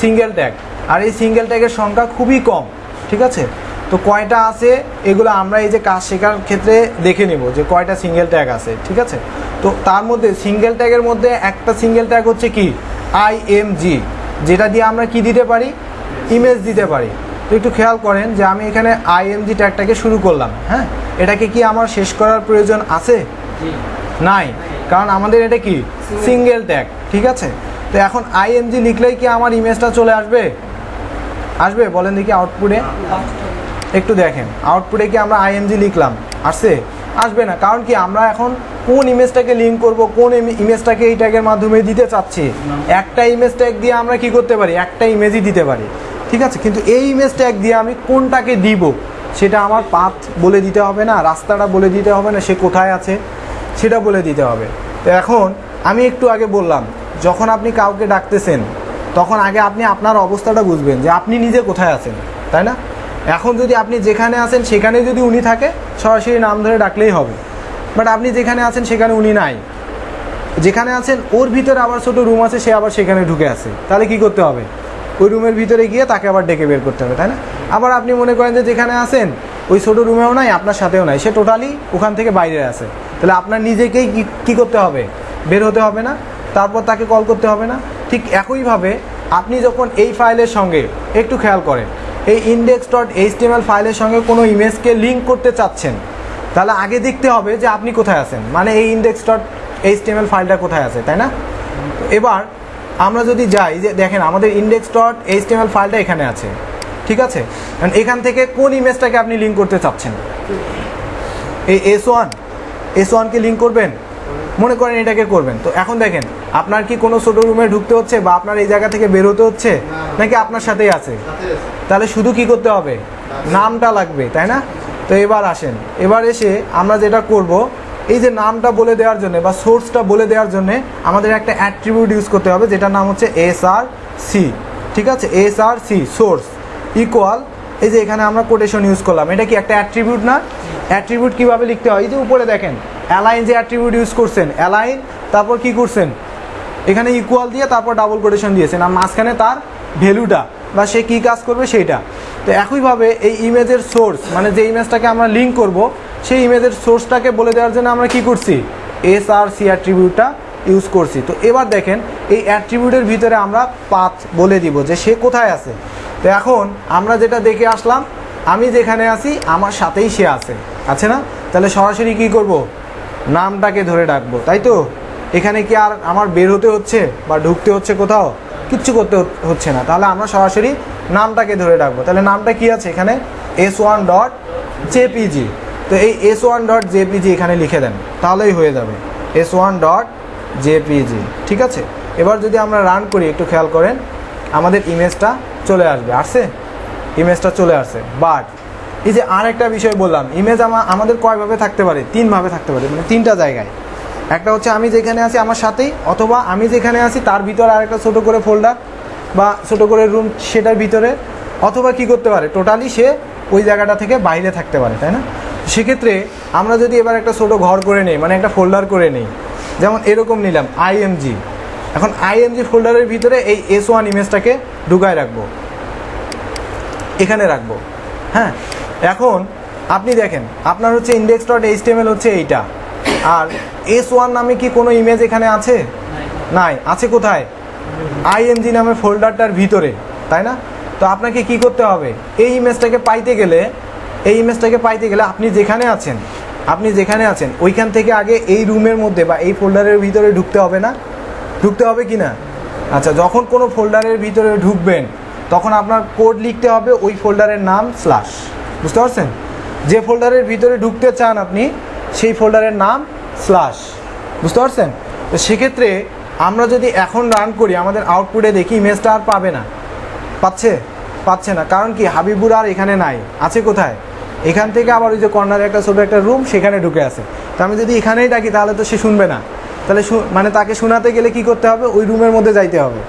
সিঙ্গেল ট্যাগ আর এই সিঙ্গেল ট্যাগের সংখ্যা খুবই কম। ঠিক আছে? তো কয়টা আছে? এগুলো আমরা এই যে কাজ শেখার ক্ষেত্রে দেখে নেব যে কয়টা সিঙ্গেল ট্যাগ আছে। ঠিক আছে? তো তার মধ্যে সিঙ্গেল ট্যাগের মধ্যে একটা সিঙ্গেল ট্যাগ হচ্ছে কি? আইএমজি যেটা দিয়ে আমরা কি দিতে পারি? ইমেজ দিতে পারি। তো একটু খেয়াল করেন যে আমি এখানে আইএমজি ট্যাগটাকে শুরু করলাম হ্যাঁ? এটাকে কি আমার শেষ করার প্রয়োজন আছে? নাই। কারণ আমাদের এটা কি? সিঙ্গেল ট্যাগ ঠিক আছে? তো এখন আইএমজি লিখলেই কি আমার ইমেজটা চলে আসবে? আসবে? বলেন দেখি আউটপুটে একটু দেখেন আউটপুটে কি আমরা আইএমজি লিখলাম? আসছে আসবে না। কারণ কি, আমরা এখন কোন ইমেজটাকে লিঙ্ক করব, কোন ইমেজটাকে এই ট্যাগের মাধ্যমে দিতে চাচ্ছি? একটা ইমেজ ট্যাগ দিয়ে আমরা কি করতে পারি? একটা ইমেজই দিতে পারি। ঠিক আছে? কিন্তু এই ইমেজ ট্যাগ দিয়ে আমি কোনটাকে দিব, সেটা আমার পাথ বলে দিতে হবে না, রাস্তাটা বলে দিতে হবে না, সে কোথায় আছে, সেটা বলে দিতে হবে। তো এখন আমি একটু আগে বললাম, যখন আপনি কাউকে ডাকতেছেন, তখন আগে আপনি আপনার অবস্থাটা বুঝবেন যে আপনি নিজে কোথায় আছেন, তাই না? এখন যদি আপনি যেখানে আছেন, সেখানে যদি উনি থাকে, সরাসরি নাম ধরে ডাকলেই হবে। বাট আপনি যেখানে আছেন, সেখানে উনি নাই। যেখানে আছেন, ওর ভিতরে আবার ছোট রুম আছে, সে আবার সেখানে ঢুকে আছে। তাহলে কি করতে হবে? ওই রুমের ভিতরে গিয়ে তাকে আবার ডেকে বের করতে হবে, তাই না? আবার আপনি মনে করেন যে যেখানে আছেন, ওই ছোট রুমেও নাই, আপনার সাথেও নাই। সে টোটালি ওখান থেকে বাইরে আছে। তাহলে আপনার নিজেকেই কি- করতে হবে? বের হতে হবে না। তারপর তাকে কল করতে হবে না। ঠিক একইভাবে আপনি যখন এই ফাইলের সঙ্গে একটু খেয়াল করেন এই ইন্ডেক্স ডট এইচটিএমএল ফাইলের সঙ্গে কোনো ইমেজকে লিঙ্ক করতে চাচ্ছেন, তাহলে আগে দেখতে হবে যে আপনি কোথায় আছেন। মানে এই ইন্ডেক্স ডট এইচটিএমএল ফাইলটা কোথায় আছে, তাই না? এবার আমরা যদি যাই, যে দেখেন আমাদের ইন্ডেক্স ডট এইচটিএমএল ফাইলটা এখানে আছে, ঠিক আছে? এখান থেকে কোন ইমেজটাকে আপনি লিঙ্ক করতে চাচ্ছেন? এই এস ওয়ান এস ওয়ানকে লিঙ্ক করবেন? মনে করেন এটাকে করবেন। তো এখন দেখেন আপনার কি কোনো ছোটো রুমে ঢুকতে হচ্ছে বা আপনার এই জায়গা থেকে বেরোতে হচ্ছে? নাকি আপনার সাথেই আছে? তাহলে শুধু কি করতে হবে? নামটা লাগবে, তাই না? তো এবার আসেন। এবার এসে আমরা যেটা করব, এই যে নামটা বলে দেওয়ার জন্য বা সোর্সটা বলে দেওয়ার জন্য আমাদের একটা অ্যাট্রিবিউট ইউজ করতে হবে, যেটার নাম হচ্ছে এস আর সি ঠিক আছে? S R C source equal এই যে এখানে আমরা কোটেশন ইউজ করলাম। এটা কি একটা অ্যাট্রিবিউট না? অ্যাট্রিবিউট কীভাবে লিখতে হয়? এই যে উপরে দেখেন অ্যালাইন যে অ্যাট্রিবিউট ইউজ করছেন অ্যালাইন তারপর কি করছেন? এখানে ইকুয়াল দিয়ে তারপর ডাবল কোটেশন দিয়েছেন আর মাঝখানে তার ভ্যালুটা বা সে কী কাজ করবে সেইটা। তো একইভাবে এই ইমেজের সোর্স মানে যে ইমেজটাকে আমরা লিঙ্ক করব, সেই ইমেজের সোর্সটাকে বলে দেওয়ার জন্য আমরা কি করছি? এস আর সি অ্যাট্রিবিউটটা ইউজ করছি। তো এবার দেখেন, এই অ্যাট্রিবিউটের ভিতরে আমরা পাথ বলে দিব যে সে কোথায় আছে। তো এখন আমরা যেটা দেখে আসলাম, আমি যেখানে আছি, আমার সাথেই সে আছে। আছে না? তাহলে সরাসরি কি করব? নামটাকে ধরে ডাকবো তাই তো? এখানে কি আর আমার বের হতে হচ্ছে বা ঢুকতে হচ্ছে কোথাও? কিচ্ছু করতে হচ্ছে না। তাহলে আমরা সরাসরি নামটাকে ধরে ডাকবো তাহলে নামটা কি আছে এখানে? এস ওয়ান ডট জেপিজি তো এই এস ওয়ান ডট জেপিজি এখানে লিখে দেন। তাহলেই হয়ে যাবে। এস ওয়ান ডট জেপিজি ঠিক আছে? এবার যদি আমরা রান করি, একটু খেয়াল করেন, আমাদের ইমেজটা চলে আসবে। আসছে? ইমেজটা চলে আসছে। বাট এই যে আর একটা বিষয় বললাম, ইমেজ আমা- আমাদের কয়ভাবে থাকতে পারে? তিনভাবে থাকতে পারে। মানে তিনটা জায়গায়। একটা হচ্ছে আমি যেখানে আছি আমার সাথেই, অথবা আমি যেখানে আছি তার ভিতরে আরেকটা ছোটো করে ফোল্ডার বা ছোটো করে রুম সেটার ভিতরে, অথবা কি করতে পারে টোটালি সে ওই জায়গাটা থেকে বাইরে থাকতে পারে, তাই না? সেক্ষেত্রে আমরা যদি এবার একটা ছোটো ঘর করে নেই মানে একটা ফোল্ডার করে নেই, যেমন এরকম নিলাম আইএমজি এখন আইএমজি ফোল্ডারের ভিতরে এই এস ওয়ান ইমেজটাকে ঢুকায় রাখব। এখানে রাখব। হ্যাঁ? এখন আপনি দেখেন, আপনার হচ্ছে ইন্ডেক্স ডট এইচটিএমএল হচ্ছে এইটা। আর এস ওয়ান নামে কি কোনো ইমেজ এখানে আছে? নাই। আছে কোথায়? আইএমজি নামে ফোল্ডারটার ভিতরে তাই না? তো আপনাকে কি করতে হবে? এই ইমেজটাকে পাইতে গেলে এই ইমেজটাকে পাইতে গেলে আপনি যেখানে আছেন আপনি যেখানে আছেন ওইখান থেকে আগে এই রুমের মধ্যে বা এই ফোল্ডারের ভিতরে ঢুকতে হবে না? ঢুকতে হবে কি না? আচ্ছা যখন কোনো ফোল্ডারের ভিতরে ঢুকবেন তখন আপনার কোড লিখতে হবে ওই ফোল্ডারের নাম স্ল্যাশ বুঝতে পারছেন? যে ফোল্ডারের ভিতরে ঢুকতে চান আপনি সেই ফোল্ডারের নাম স্ল্যাশ বুঝতে পারছেন? তো সেক্ষেত্রে আমরা যদি এখন রান করি, আমাদের আউটপুটে দেখি ইমেজটা আর পাবে না। পাচ্ছে? পাচ্ছে না। কারণ কি? হাবিবুর আর এখানে নাই। আছে কোথায়? এখান থেকে আবার ওই যে কর্নারে একটা ছোটো একটা রুম সেখানে ঢুকে আছে। তো আমি যদি এখানেই ডাকি তাহলে তো সে শুনবে না। তাহলে মানে তাকে শোনাতে গেলে কি করতে হবে? ওই রুমের মধ্যে যাইতে হবে।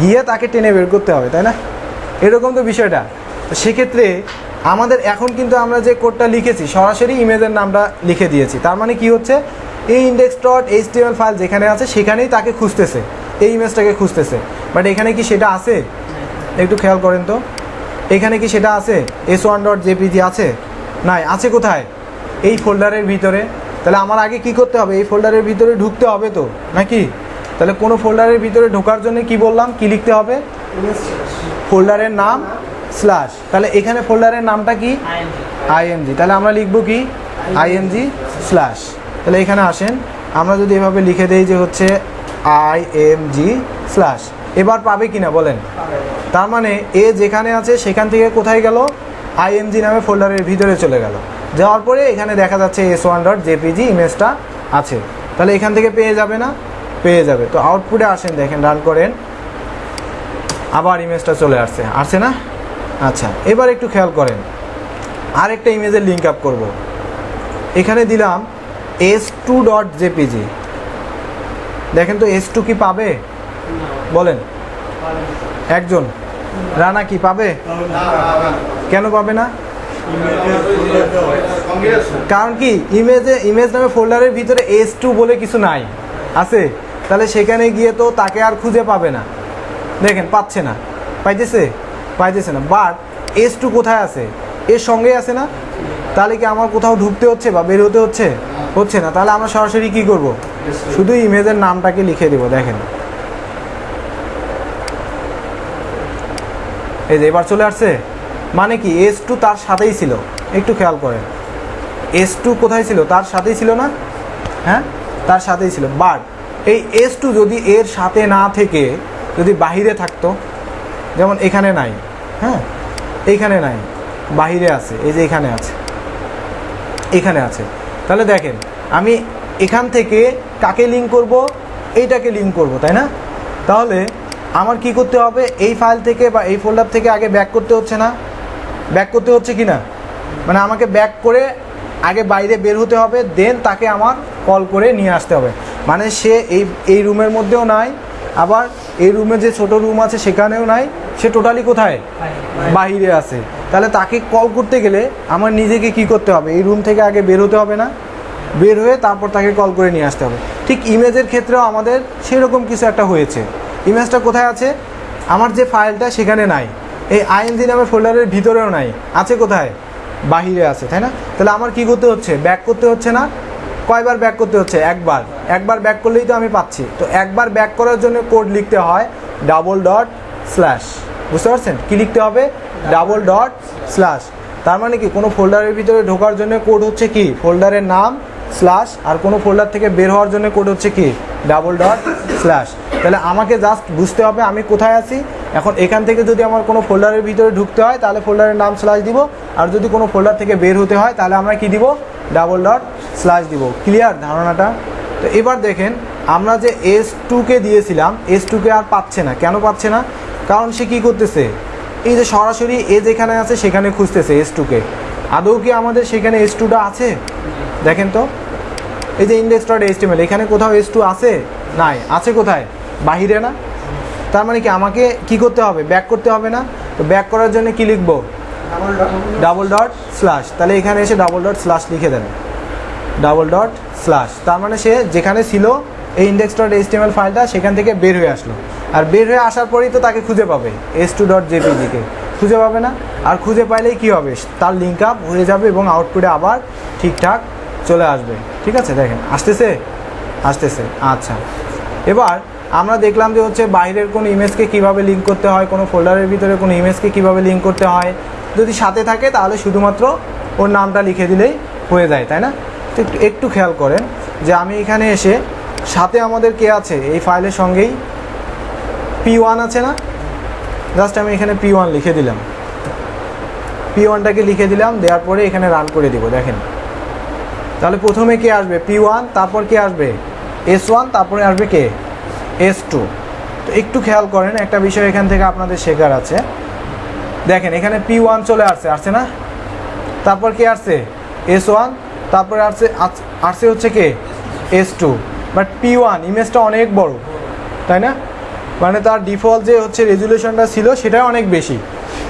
গিয়ে তাকে টেনে বের করতে হবে, তাই না? এরকম তো বিষয়টা। তো সেক্ষেত্রে আমাদের এখন কিন্তু আমরা যে কোডটা লিখেছি সরাসরি ইমেজের নামটা লিখে দিয়েছি। তার মানে কি হচ্ছে? এই ইন্ডেক্স ডট এইচটিএমএল ফাইল যেখানে আছে সেখানেই তাকে খুঁজতেছে। এই ইমেজটাকে খুঁজতেছে। বাট এখানে কি সেটা আছে? একটু খেয়াল করেন তো। এখানে কি সেটা আছে? এস ওয়ান ডট জেপিজি আছে? নাই আছে কোথায়? এই ফোল্ডারের ভিতরে। তাহলে আমার আগে কি করতে হবে? এই ফোল্ডারের ভিতরে ঢুকতে হবে তো নাকি? তাহলে কোনো ফোল্ডারের ভিতরে ঢোকার জন্য কি বললাম? কি লিখতে হবে? ফোল্ডারের নাম স্ল্যাশ তাহলে এখানে ফোল্ডারের নামটা কি? আইএমজি তাহলে আমরা লিখব কি? আইএমজি স্ল্যাশ তাহলে এখানে আসেন। আমরা যদি এভাবে লিখে দেই যে হচ্ছে আইএমজি স্ল্যাশ এবার পাবে কিনা বলেন? তার মানে এ যেখানে আছে সেখান থেকে কোথায় গেল? আইএমজি নামে ফোল্ডারের ভিতরে চলে গেল। যাওয়ার পরে এখানে দেখা যাচ্ছে এস ওয়ান ডট জেপিজি ইমেজটা আছে। তাহলে এখান থেকে পেয়ে যাবে না? পেয়ে যাবে। তো আউটপুটে আসেন দেখেন রান করেন। আবার ইমেজটা চলে আসছে। আসছে না? আচ্ছা এবার একটু খেয়াল করেন। আরেকটা ইমেজের লিঙ্ক আপ করব। এখানে দিলাম এস টু ডট জেপিজি দেখেন তো এস টু কি পাবে? বলেন। একজন। রানা কি পাবে? কেন পাবে না? কারণ কি ইমেজে ইমেজ নামে ফোল্ডারের ভিতরে এস টু বলে কিছু নাই। আছে। তাহলে সেখানে গিয়ে তো তাকে আর খুঁজে পাবে না। দেখেন, পাচ্ছে না। পাইতেছে? পাইতেছে না। বাট এস টু কোথায় আছে? এর সঙ্গেই আছে না? তাহলে কি আমার কোথাও ঢুকতে হচ্ছে বা বের হতে হচ্ছে? হচ্ছে না। তাহলে আমরা সরাসরি কি করব? শুধু ইমেজের নামটাকে লিখে দেবো, দেখেন। এই যে এবার চলে আসছে। মানে কি এস টু তার সাথেই ছিল। একটু খেয়াল করেন। এস টু কোথায় ছিল? তার সাথেই ছিল না? হ্যাঁ? তার সাথেই ছিল। বাট এই এস টু যদি এর সাথে না থেকে যদি বাহিরে থাকতো, যেমন এখানে নাই হ্যাঁ? এইখানে নাই। বাহিরে আছে। এই যে এখানে আছে। এখানে আছে। তাহলে দেখেন, আমি এখান থেকে কাকে লিঙ্ক করব? এইটাকে লিঙ্ক করব, তাই না? তাহলে আমার কি করতে হবে? এই ফাইল থেকে বা এই ফোল্ডার থেকে আগে ব্যাক করতে হচ্ছে না? ব্যাক করতে হচ্ছে কি না? মানে আমাকে ব্যাক করে আগে বাইরে বের হতে হবে দেন তাকে আমার কল করে নিয়ে আসতে হবে। মানে সে এই এই রুমের মধ্যেও নাই, আবার এই রুমে যে ছোট রুম আছে সেখানেও নাই। সে টোটালি কোথায়? বাহিরে আছে। তাহলে তাকে কল করতে গেলে আমার নিজেকে কি করতে হবে? এই রুম থেকে আগে বের হতে হবে না? বের হয়ে তারপর তাকে কল করে নিয়ে আসতে হবে। ঠিক ইমেজের ক্ষেত্রেও আমাদের সেরকম কিছু একটা হয়েছে। ইমেজটা কোথায় আছে? আমার যে ফাইলটা সেখানে নাই। এই আইএনজি নামের ফোল্ডারের ভিতরেও নাই। আছে কোথায়? বাহিরে আছে তাই না? তাহলে আমার কি করতে হচ্ছে? ব্যাক করতে হচ্ছে না? কয়বার ব্যাক করতে হচ্ছে? একবার। একবার ব্যাক করলেই তো আমি পাচ্ছি। তো একবার ব্যাক করার জন্য কোড লিখতে হয় ডাবল ডট স্ল্যাশ বুঝতে পারছেন? কি লিখতে হবে? ডাবল ডট স্ল্যাশ তার মানে কি, কোনো ফোল্ডারের ভিতরে ঢোকার জন্য কোড হচ্ছে কি? ফোল্ডারের নাম স্ল্যাশ আর কোনো ফোল্ডার থেকে বের হওয়ার জন্য কোড হচ্ছে কি? ডাবল ডট স্ল্যাশ তাহলে আমাকে জাস্ট বুঝতে হবে আমি কোথায় আছি। এখন এখান থেকে যদি আমার কোনো ফোল্ডারের ভিতরে ঢুকতে হয়, তাহলে ফোল্ডারের নাম স্ল্যাশ দিব। আর যদি কোনো ফোল্ডার থেকে বের হতে হয়, তাহলে আমরা কি দিব? ডাবল ডট স্ল্যাশ দিব। ক্লিয়ার ধারণাটা? তো এবার দেখেন, আমরা যে এস টুকে দিয়েছিলাম এস টুকে আর পাচ্ছে না। কেন পাচ্ছে না? কারণ সে কী করতেছে? এই যে সরাসরি এ যেখানে আছে সেখানে খুঁজতেছে এস টুকে আদৌ কি আমাদের সেখানে এস টুটা আছে? দেখেন তো। এই যে ইন্ডেক্স ডট এইচটিএমএল এখানে কোথাও এস টু আছে? নাই। আছে কোথায়? বাহিরে না? তার মানে কি আমাকে কি করতে হবে? ব্যাক করতে হবে না? তো ব্যাক করার জন্য কি লিখব? ডাবল ডট স্ল্যাশ তাহলে এখানে এসে ডাবল ডট স্ল্যাশ লিখে দেন। ডাবল ডট স্ল্যাশ তার মানে সে যেখানে ছিল এই ইন্ডেক্স ডট এইচটিএমএল ফাইলটা সেখান থেকে বের হয়ে আসলো। আর বের হয়ে আসার পরেই তো তাকে খুঁজে পাবে এস টু ডট জেপিজিকে খুঁজে পাবে না, আর খুঁজে পাইলেই কী হবে? তার লিঙ্ক আপ হয়ে যাবে এবং আউটপুটে আবার ঠিকঠাক চলে আসবে। ঠিক আছে, দেখেন, আসতেছে? আসতেছে আচ্ছা। এবার আমরা দেখলাম যে হচ্ছে বাইরের কোনো ইমেজকে কীভাবে লিঙ্ক করতে হয়, কোনো ফোল্ডারের ভিতরে কোনো ইমেজকে কীভাবে লিঙ্ক করতে হয়, যদি সাথে থাকে তাহলে শুধুমাত্র ওর নামটা লিখে দিলেই হয়ে যায়, তাই না? তো একটু একটু খেয়াল করেন যে আমি এখানে এসে সাথে আমাদের কে আছে? এই ফাইলের সঙ্গেই পি ওয়ান আছে না? জাস্ট আমি এখানে পি ওয়ান লিখে দিলাম। পি ওয়ানটাকে লিখে দিলাম, দেওয়ার পরে এখানে রান করে দিব, দেখেন। তাহলে প্রথমে কে আসবে? পি ওয়ান তারপর কে আসবে? এস ওয়ান তারপরে আসবে কে? এস টু তো একটু খেয়াল করেন, একটা বিষয় এখান থেকে আপনাদের শেখার আছে। দেখেন, এখানে পি ওয়ান চলে আসছে আসছে না? তারপর কে আসছে? এস ওয়ান তারপরে আসছে, আস- আসছে হচ্ছে কে? S two but P one ইমেজটা অনেক বড়, তাই না? মানে তার ডিফল্ট যে হচ্ছে রেজুলেশনটা ছিল সেটা অনেক বেশি।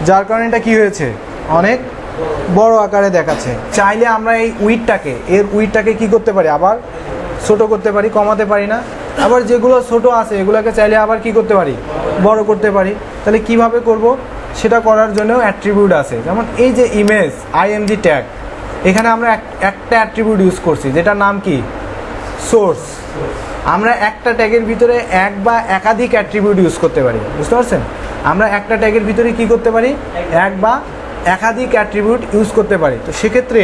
যার কারণে এটা কী হয়েছে? অনেক বড় আকারে দেখাচ্ছে। চাইলে আমরা এই উইডটাকে এর উইডটাকে কি করতে পারি? আবার ছোট করতে পারি, কমাতে পারি না। আবার যেগুলো ছোট আছে, এগুলোকে চাইলে আবার কি করতে পারি? বড় করতে পারি। তাহলে কীভাবে করব? সেটা করার জন্য অ্যাট্রিবিউট আছে। যেমন এই যে ইমেজ আইএমজি ট্যাগ এখানে আমরা এক- একটা অ্যাট্রিবিউট ইউজ করছি, যেটার নাম কি? সোর্স আমরা একটা ট্যাগের ভিতরে এক বা একাধিক অ্যাট্রিবিউট ইউজ করতে পারি। বুঝতে পারছেন? আমরা একটা ট্যাগের ভিতরে কি করতে পারি? এক বা একাধিক অ্যাট্রিবিউট ইউজ করতে পারি। তো সেক্ষেত্রে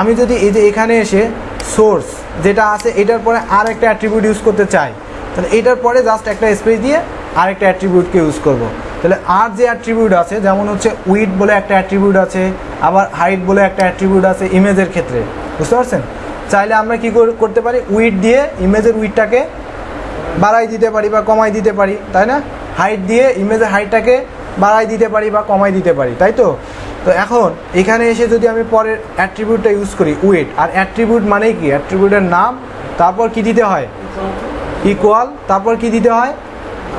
আমি যদি এই যে এখানে এসে সোর্স যেটা আছে, এটার পরে আর একটা অ্যাট্রিবিউট ইউজ করতে চাই, তাহলে এটার পরে জাস্ট একটা স্পেস দিয়ে আরেকটা অ্যাট্রিবিউটকে ইউজ করব। তাহলে আর যে অ্যাট্রিবিউট আছে, যেমন হচ্ছে উইড বলে একটা অ্যাট্রিবিউট আছে, আবার হাইট বলে একটা অ্যাট্রিবিউট আছে ইমেজের ক্ষেত্রে। বুঝতে পারছেন? চাইলে আমরা কি কর- করতে পারি? উইড দিয়ে ইমেজের উইডটাকে বাড়াই দিতে পারি বা কমাই দিতে পারি, তাই না? হাইট দিয়ে ইমেজের হাইটটাকে বাড়াই দিতে পারি বা কমাই দিতে পারি, তাই তো? তো এখন, এখানে এসে যদি আমি পরের অ্যাট্রিবিউটটা ইউজ করি উইড আর অ্যাট্রিবিউট মানেই কি? অ্যাট্রিবিউটের নাম, তারপর কি দিতে হয়? ইকুয়াল তারপর কি দিতে হয়?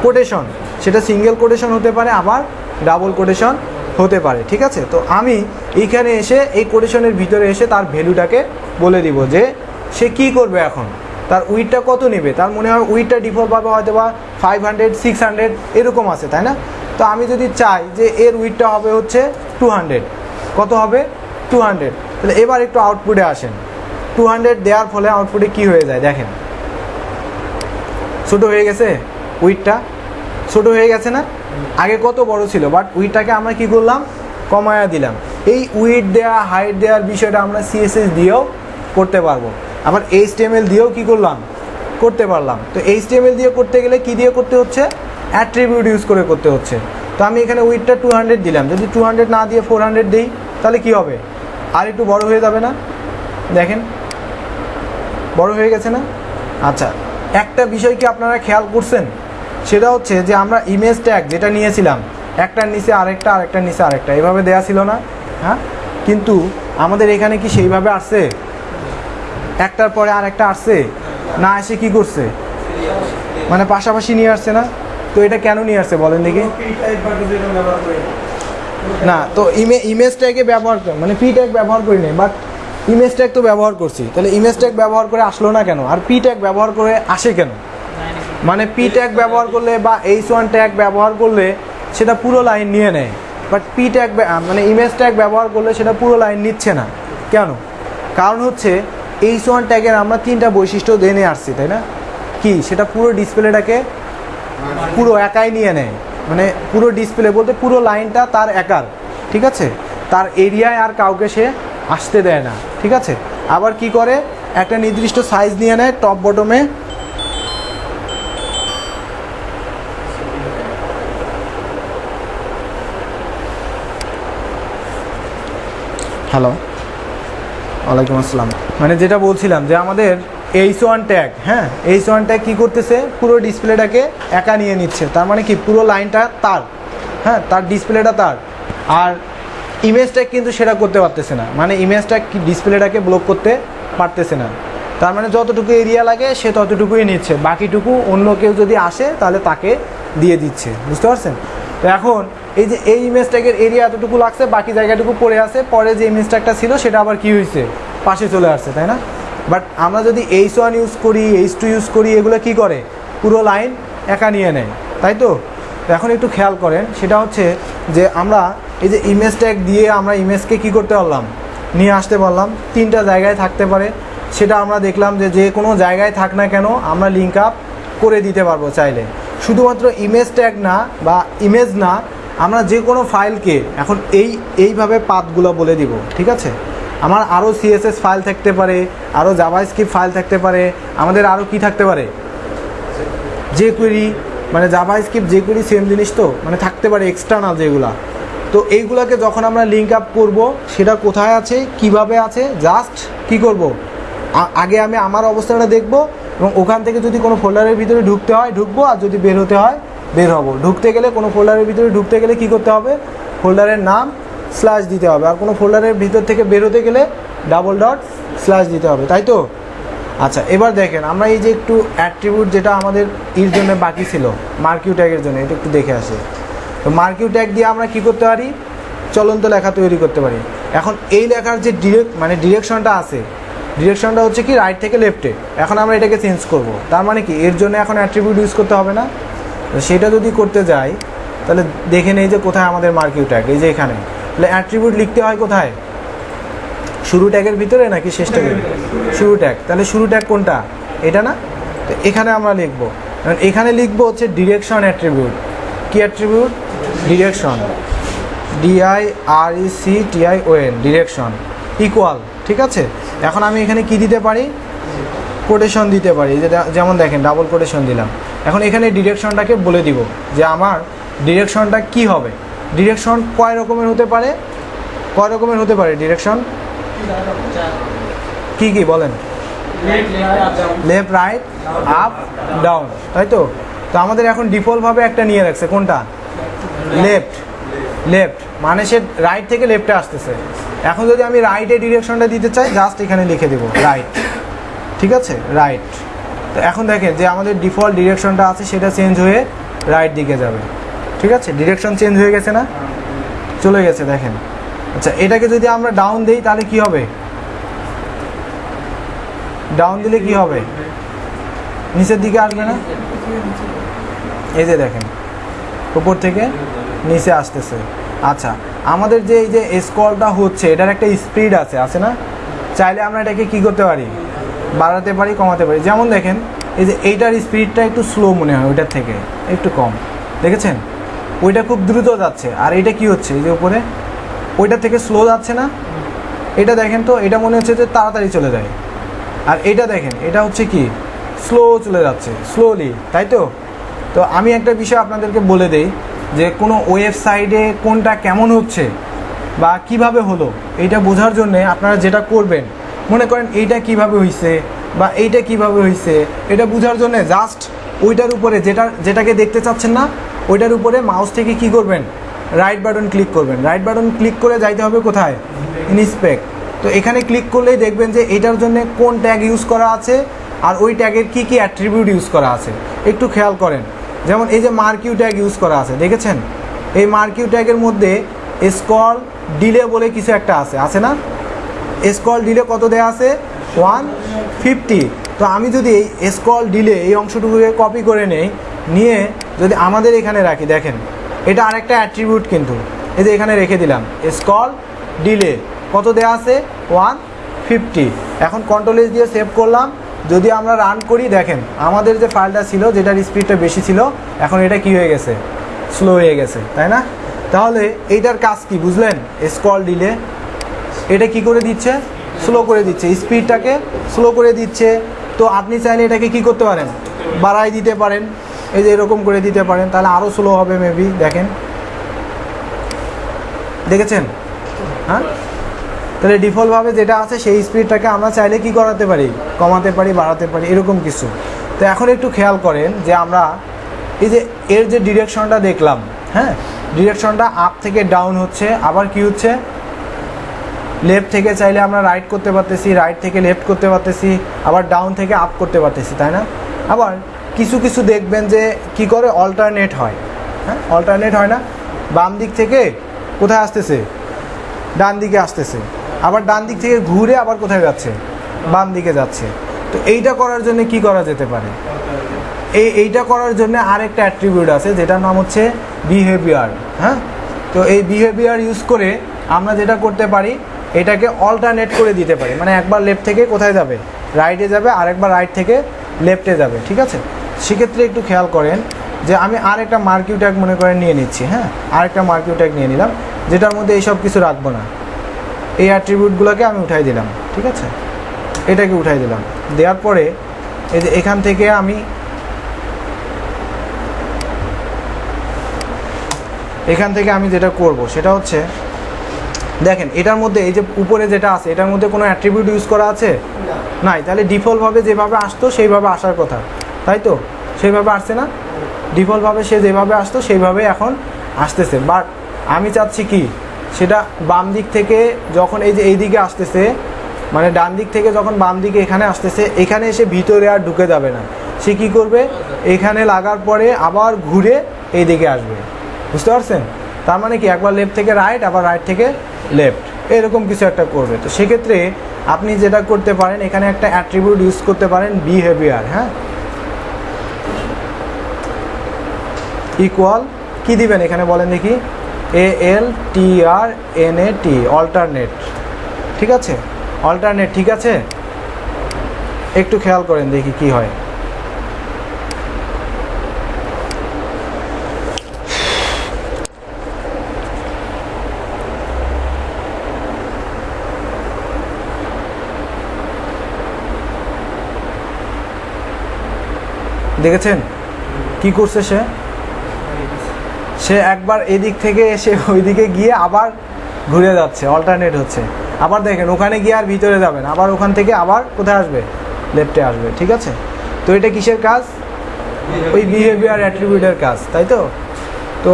কোটেশন সেটা সিঙ্গেল কোটেশন হতে পারে, আবার ডাবল কোটেশন হতে পারে, ঠিক আছে? তো আমি এইখানে এসে, এই কোটেশনের ভিতরে এসে তার ভ্যালুটাকে বলে দিব যে, সে কি করবে এখন? তার উইটটা কত নেবে? তার মনে হয় উইটটা ডিফল্টভাবে হয়তো বা ফাইভ হান্ড্রেড সিক্স হান্ড্রেড এরকম আছে, তাই না? তো আমি যদি চাই যে এর উইটটা হবে হচ্ছে টু হান্ড্রেড কত হবে? টু হান্ড্রেড তাহলে এবার একটু আউটপুটে আসেন। টু হান্ড্রেড দেওয়ার ফলে আউটপুটে কি হয়ে যায়? দেখেন। ছোট হয়ে গেছে উইটটা ছোট হয়ে গেছে না? আগে কত বড় ছিল? বাট উইটটাকে আমরা কি করলাম? কমায়া দিলাম। এই উইট দেওয়া হাইট দেওয়ার বিষয়টা আমরা সিএসএস দিয়েও করতে পারব। আবার এইচটিএমএল দিয়েও কি করলাম? করতে পারলাম। তো এইচ দিয়ে করতে গেলে কি দিয়ে করতে হচ্ছে? অ্যাট্রিবিউট ইউজ করে করতে হচ্ছে। তো আমি এখানে উইটটা টু হান্ড্রেড দিলাম। যদি টু হান্ড্রেড না দিয়ে ফোর হান্ড্রেড দিই, তাহলে কি হবে? আর একটু বড় হয়ে যাবে না? দেখেন। বড় হয়ে গেছে না? আচ্ছা। একটা বিষয় কি আপনারা খেয়াল করছেন? সেটা হচ্ছে যে আমরা ইমেজ ট্যাগ যেটা নিয়েছিলাম, একটার নিচে আরেকটা, আরেকটার নিচে আরেকটা, এভাবে দেয়া ছিল না হ্যাঁ? কিন্তু আমাদের এখানে কি সেইভাবে আসছে? একটার পরে আরেকটা আসছে, না এসে কি করছে? মানে পাশাপাশি নিয়ে আসছে না? তো এটা কেন নিয়ে আসছে বলেন দেখি। না, তো ইমে ইমেজ ট্যাগে ব্যবহার মানে পি ট্যাগ ব্যবহার করি নাই বাট ইমেজ ট্যাগ তো ব্যবহার করছি। তাহলে ইমেজ ট্যাগ ব্যবহার করে আসলো না কেন? আর পি ট্যাগ ব্যবহার করে আসে কেন? মানে পি ট্যাগ ব্যবহার করলে বা এইচ ওয়ান ট্যাগ ব্যবহার করলে সেটা পুরো লাইন নিয়ে নেয়। বাট পি ট্যাগ মানে ইমেজ ট্যাগ ব্যবহার করলে সেটা পুরো লাইন নিচ্ছে না। কেন? কারণ হচ্ছে এইচ ওয়ান ট্যাগের আমরা তিনটা বৈশিষ্ট্য জেনে আসছি, তাই না? কি? সেটা পুরো ডিসপ্লেটাকে পুরো একাই নিয়ে নেয়। মানে পুরো ডিসপ্লে বলতে পুরো লাইনটা তার একার, ঠিক আছে? তার এরিয়ায় আর কাউকে সে আসতে দেয় না, ঠিক আছে? আবার কি করে? একটা নির্দিষ্ট সাইজ নিয়ে নেয় টপ বটমে হ্যালো ওয়ালাইকুম আসসালাম। মানে যেটা বলছিলাম যে আমাদের এইচ ওয়ান ট্যাগ হ্যাঁ? এইচ ওয়ান ট্যাগ কী করতেছে? পুরো ডিসপ্লেটাকে একা নিয়ে নিচ্ছে। তার মানে কি? পুরো লাইনটা তার হ্যাঁ? তার ডিসপ্লেটা তার। আর ইমেজ ট্যাগ কিন্তু সেটা করতে পারতেছে না। মানে ইমেজ ট্যাগ ডিসপ্লেটাকে ব্লক করতে পারতেছে না। তার মানে যতটুকু এরিয়া লাগে সে ততটুকুই নিচ্ছে। বাকিটুকু অন্য কেউ যদি আসে তাহলে তাকে দিয়ে দিচ্ছে। বুঝতে পারছেন? তো এখন এই যে এই ইমেজ ট্যাগের এরিয়া এতটুকু লাগছে, বাকি জায়গাটুকু পড়ে আছে। পরে যে ইমেজ ট্যাগটা ছিল, সেটা আবার কি হয়েছে? পাশে চলে আসছে, তাই না? বাট আমরা যদি এইচ ওয়ান ইউজ করি এইচ টু ইউজ করি, এগুলো কি করে? পুরো লাইন একা নিয়ে নেয়, তাই তো? এখন একটু খেয়াল করেন, সেটা হচ্ছে যে আমরা এই যে ইমেজ ট্যাগ দিয়ে আমরা ইমেজকে কি করতে পারলাম? নিয়ে আসতে পারলাম। তিনটা জায়গায় থাকতে পারে। সেটা আমরা দেখলাম যে যে কোনো জায়গায় থাক না কেন, আমরা লিঙ্ক আপ করে দিতে পারব চাইলে। শুধুমাত্র ইমেজ ট্যাগ না বা ইমেজ না, আমরা যে কোনো ফাইলকে এখন এই, এইভাবে পাতগুলো বলে দিব, ঠিক আছে? আমার আরও সিএসএস ফাইল থাকতে পারে, আরও জাভাস্ক্রিপ্ট ফাইল থাকতে পারে, আমাদের আরও কি থাকতে পারে? যে কুইরি মানে জাভাস্ক্রিপ্ট যে কুইরি সেম জিনিস তো মানে থাকতে পারে এক্সটার্নাল যেগুলা। তো এইগুলোকে যখন আমরা লিঙ্ক আপ করব, সেটা কোথায় আছে, কীভাবে আছে জাস্ট কি করব? আগে আমি আমার অবস্থাটা দেখব এবং ওখান থেকে যদি কোনো ফোল্ডারের ভিতরে ঢুকতে হয়, ঢুকবো আর যদি বের হতে হয়, বের হব। ঢুকতে গেলে কোনো ফোল্ডারের ভিতরে ঢুকতে গেলে কি করতে হবে? ফোল্ডারের নাম স্ল্যাশ দিতে হবে। আর কোনো ফোল্ডারের ভিতর থেকে বের হতে গেলে ডাবল ডট স্ল্যাশ দিতে হবে, তাই তো? আচ্ছা এবার দেখেন, আমরা এই যে একটু অ্যাট্রিবিউট যেটা আমাদের এর জন্য বাকি ছিল, মার্কিউ ট্যাগের জন্য, এটা একটু দেখে আসি। তো মার্কিউ ট্যাগ দিয়ে আমরা কি করতে পারি? চলন্ত লেখা তৈরি করতে পারি। এখন এই লেখার যে ডিরেক্ট মানে ডিরেকশনটা আছে ডিরেকশনটা হচ্ছে কি রাইট থেকে লেফটে এখন আমরা এটাকে চেঞ্জ করব। তার মানে কি? এর জন্য এখন অ্যাট্রিবিউট ইউজ করতে হবে না। সেটা যদি করতে যাই, তাহলে দেখে নেই যে কোথায় আমাদের মার্কিউ ট্যাগ এই যে এখানে। তাহলে অ্যাট্রিবিউট লিখতে হয় কোথায়? শুরু ট্যাগের ভিতরে নাকি শেষ ট্যাগের শুরু ট্যাগ তাহলে শুরু ট্যাগ কোনটা? এটা না? তো এখানে আমরা লিখব। এখন লিখব হচ্ছে ডিরেকশন অ্যাট্রিবিউট কি attribute direction D I R E C T I O direction equal ঠিক আছে? এখন আমি এখানে কি দিতে পারি? কোটেশন দিতে পারি যেমন দেখেন ডাবল কোটেশন দিলাম। এখন এখানে ডিরেকশনটাকে বলে দিব যে আমার ডিরেকশনটা কি হবে? ডিরেকশন কয় রকমের হতে পারে? কয় রকমের হতে পারে ডিরেকশন কি কি বলেন? লেফট রাইট আপ ডাউন তাই তো? তো আমাদের এখন ডিফল্টভাবে একটা নিয়ে রাখছে, কোনটা? লেফট লেফট মানে সে রাইট থেকে লেফটে আসতেছে। এখন যদি আমি রাইটে ডিরেকশনটা দিতে চাই জাস্ট এখানে লিখে দেবো রাইট ঠিক আছে? রাইট তো এখন দেখেন যে আমাদের ডিফল্ট ডিরেকশনটা আছে, সেটা চেঞ্জ হয়ে রাইট দিকে যাবে। ঠিক আছে? ডিরেকশন চেঞ্জ হয়ে গেছে না? চলে গেছে, দেখেন। আচ্ছা এটাকে যদি আমরা ডাউন দিই, তাহলে কি হবে? ডাউন দিলে কি হবে? নিচের দিকে আসবে না? এই যে দেখেন, উপর থেকে নিচে আসতেছে। আচ্ছা আমাদের যে এই যে স্কলটা হচ্ছে, এটার একটা স্পিড আছে আছে না? চাইলে আমরা এটাকে কি করতে পারি? বাড়াতে পারি, কমাতে পারি। যেমন দেখেন, এই যে এইটার স্পিডটা একটু স্লো মনে হয় ওইটার থেকে, একটু কম। দেখেছেন? ওইটা খুব দ্রুত যাচ্ছে। আর এটা কি হচ্ছে? এই যে উপরে ওইটা থেকে স্লো যাচ্ছে না? এটা দেখেন তো, এটা মনে হচ্ছে যে তাড়াতাড়ি চলে যায়। আর এটা দেখেন, এটা হচ্ছে কি? স্লো চলে যাচ্ছে স্লোলি তাই তো? তো আমি একটা বিষয় আপনাদেরকে বলে দেই যে কোনো ওয়েবসাইটে কোনটা কেমন হচ্ছে বা কীভাবে হলো, এইটা বোঝার জন্য আপনারা যেটা করবেন, মনে করেন এইটা কীভাবে হয়েছে বা এইটা কীভাবে হয়েছে এটা বোঝার জন্য জাস্ট ওইটার উপরে যেটা, যেটাকে দেখতে চাচ্ছেন না, ওইটার উপরে মাউস থেকে কি করবেন? রাইট বাটন ক্লিক করবেন। রাইট বাটন ক্লিক করে যাইতে হবে কোথায়? ইনস্পেক্ট তো এখানে ক্লিক করলেই দেখবেন যে এটার জন্য কোন ট্যাগ ইউজ করা আছে আর ওই ট্যাগের কি কি অ্যাট্রিবিউট ইউজ করা আছে। একটু খেয়াল করেন। যেমন এই যে মার্কিউ ট্যাগ ইউজ করা আছে, দেখেছেন? এই মার্কিউ ট্যাগের মধ্যে স্কল ডিলে বলে কিছু একটা আছে আছে না? স্কল ডিলে কত দেয়া আছে? One fifty. তো আমি যদি এই স্কল ডিলে এই অংশটুকুকে কপি করে নেই, নিয়ে যদি আমাদের এখানে রাখি, দেখেন, এটা আরেকটা অ্যাট্রিবিউট কিন্তু। এই যে এখানে রেখে দিলাম, স্কল ডিলে। কত দেয়া আছে? One fifty. এখন কন্ট্রোল এস দিয়ে সেভ করলাম। যদি আমরা রান করি, দেখেন, আমাদের যে ফাইলটা ছিল, যেটার স্পিডটা বেশি ছিল, এখন এটা কি হয়ে গেছে? স্লো হয়ে গেছে, তাই না? তাহলে এইটার কাজ কি, বুঝলেন? স্কল ডিলে এটা কি করে দিচ্ছে? স্লো করে দিচ্ছে। স্পিডটাকে স্লো করে দিচ্ছে। তো আপনি চাইলে এটাকে কি করতে পারেন? বাড়াই দিতে পারেন। এই যে এরকম করে দিতে পারেন। তাহলে আরও স্লো হবে মেবি দেখেন। দেখেছেন? হ্যাঁ? তাহলে ডিফল্টভাবে যেটা আছে সেই স্পিডটাকে আমরা চাইলে কি করাতে পারি? কমাতে পারি, বাড়াতে পারি, এরকম কিছু। তো এখন একটু খেয়াল করেন যে আমরা এই যে এর যে ডিরেকশনটা দেখলাম হ্যাঁ? ডিরেকশনটা আপ থেকে ডাউন হচ্ছে, আবার কি হচ্ছে? লেফট থেকে চাইলে আমরা রাইট করতে পারতেছি, রাইট থেকে লেফট করতে পারতেছি, আবার ডাউন থেকে আপ করতে পারতেছি, তাই না? আবার কিছু কিছু দেখবেন যে কি করে? অল্টারনেট হয় হ্যাঁ? অল্টারনেট হয় না? বাম দিক থেকে কোথায় আসতেছে? ডান দিকে আসতেছে। আবার ডান দিক থেকে ঘুরে আবার কোথায় যাচ্ছে? বাম দিকে যাচ্ছে। তো এইটা করার জন্য কি করা যেতে পারে? এই, এইটা করার জন্য আরেকটা অ্যাট্রিবিউট আছে, যেটার নাম হচ্ছে বিহেভিয়ার হ্যাঁ? তো এই বিহেভিয়ার ইউজ করে আমরা যেটা করতে পারি, এটাকে অল্টারনেট করে দিতে পারি। মানে একবার লেফট থেকে কোথায় যাবে? রাইটে যাবে, আরেকবার রাইট থেকে লেফটে যাবে, ঠিক আছে? সেক্ষেত্রে একটু খেয়াল করেন যে আমি আরেকটা মার্কিউ ট্যাগ মনে করে নিয়ে নিচ্ছি হ্যাঁ? আরেকটা মার্কিউ ট্যাগ নিয়ে নিলাম, যেটার মধ্যে এইসব কিছু রাখব না। এই অ্যাট্রিবিউটগুলোকে আমি উঠাই দিলাম ঠিক আছে? এটাকে উঠাই দিলাম। দেওয়ার পরে এই যে এখান থেকে আমি এখান থেকে আমি যেটা করব সেটা হচ্ছে দেখেন এটার মধ্যে এই যে উপরে যেটা আছে এটার মধ্যে কোনো অ্যাট্রিবিউট ইউজ করা আছে? নাই তাহলে ডিফল্টভাবে যেভাবে আসতো সেইভাবে আসার কথা তাই তো? সেইভাবে আসছে না? ডিফল্টভাবে সে যেভাবে আসতো সেইভাবে এখন আসতেছে। বাট আমি চাচ্ছি কি? সেটা বাম দিক থেকে যখন এই যে এই দিকে আসতেছে মানে ডান দিক থেকে যখন বাম দিকে এখানে আসতেছে, এখানে এসে ভিতরে আর ঢুকে যাবে না। সে কি করবে? এখানে লাগার পরে আবার ঘুরে এই দিকে আসবে। বুঝতে পারছেন? তার মানে কি? একবার লেফট থেকে রাইট আবার রাইট থেকে লেফট এরকম কিছু একটা করবে। তো সেক্ষেত্রে আপনি যেটা করতে পারেন, এখানে একটা অ্যাট্রিবিউট ইউজ করতে পারেন বিহেভিয়ার হ্যাঁ? ইকুয়াল কি দিবেন এখানে বলেন দেখি। এ এল টি আর এন এ টি অল্টারনেট ঠিক আছে? অল্টারনেট ঠিক আছে? একটু খেয়াল করেন, দেখি কি হয়। দেখেছেন? কি করছে সে? সে একবার এদিক থেকে এসে ওইদিকে গিয়ে আবার ঘুরে যাচ্ছে অল্টারনেট হচ্ছে। আবার দেখেন ওখানে গিয়ে আর ভিতরে যাবেন আবার ওখান থেকে আবার কোথায় আসবে? লেফটে আসবে ঠিক আছে? তো এটা কিসের কাজ? ওই বিহেভিয়ার অ্যাট্রিবিউটের কাজ তাই তো? তো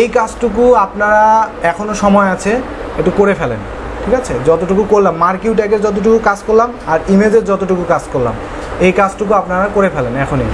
এই কাজটুকু আপনারা এখনও সময় আছে একটু করে ফেলেন ঠিক আছে? যতটুকু করলাম মার্কিউ ট্যাগের যতটুকু কাজ করলাম আর ইমেজের যতটুকু কাজ করলাম এই কাজটুকু আপনারা করে ফেলেন এখনই।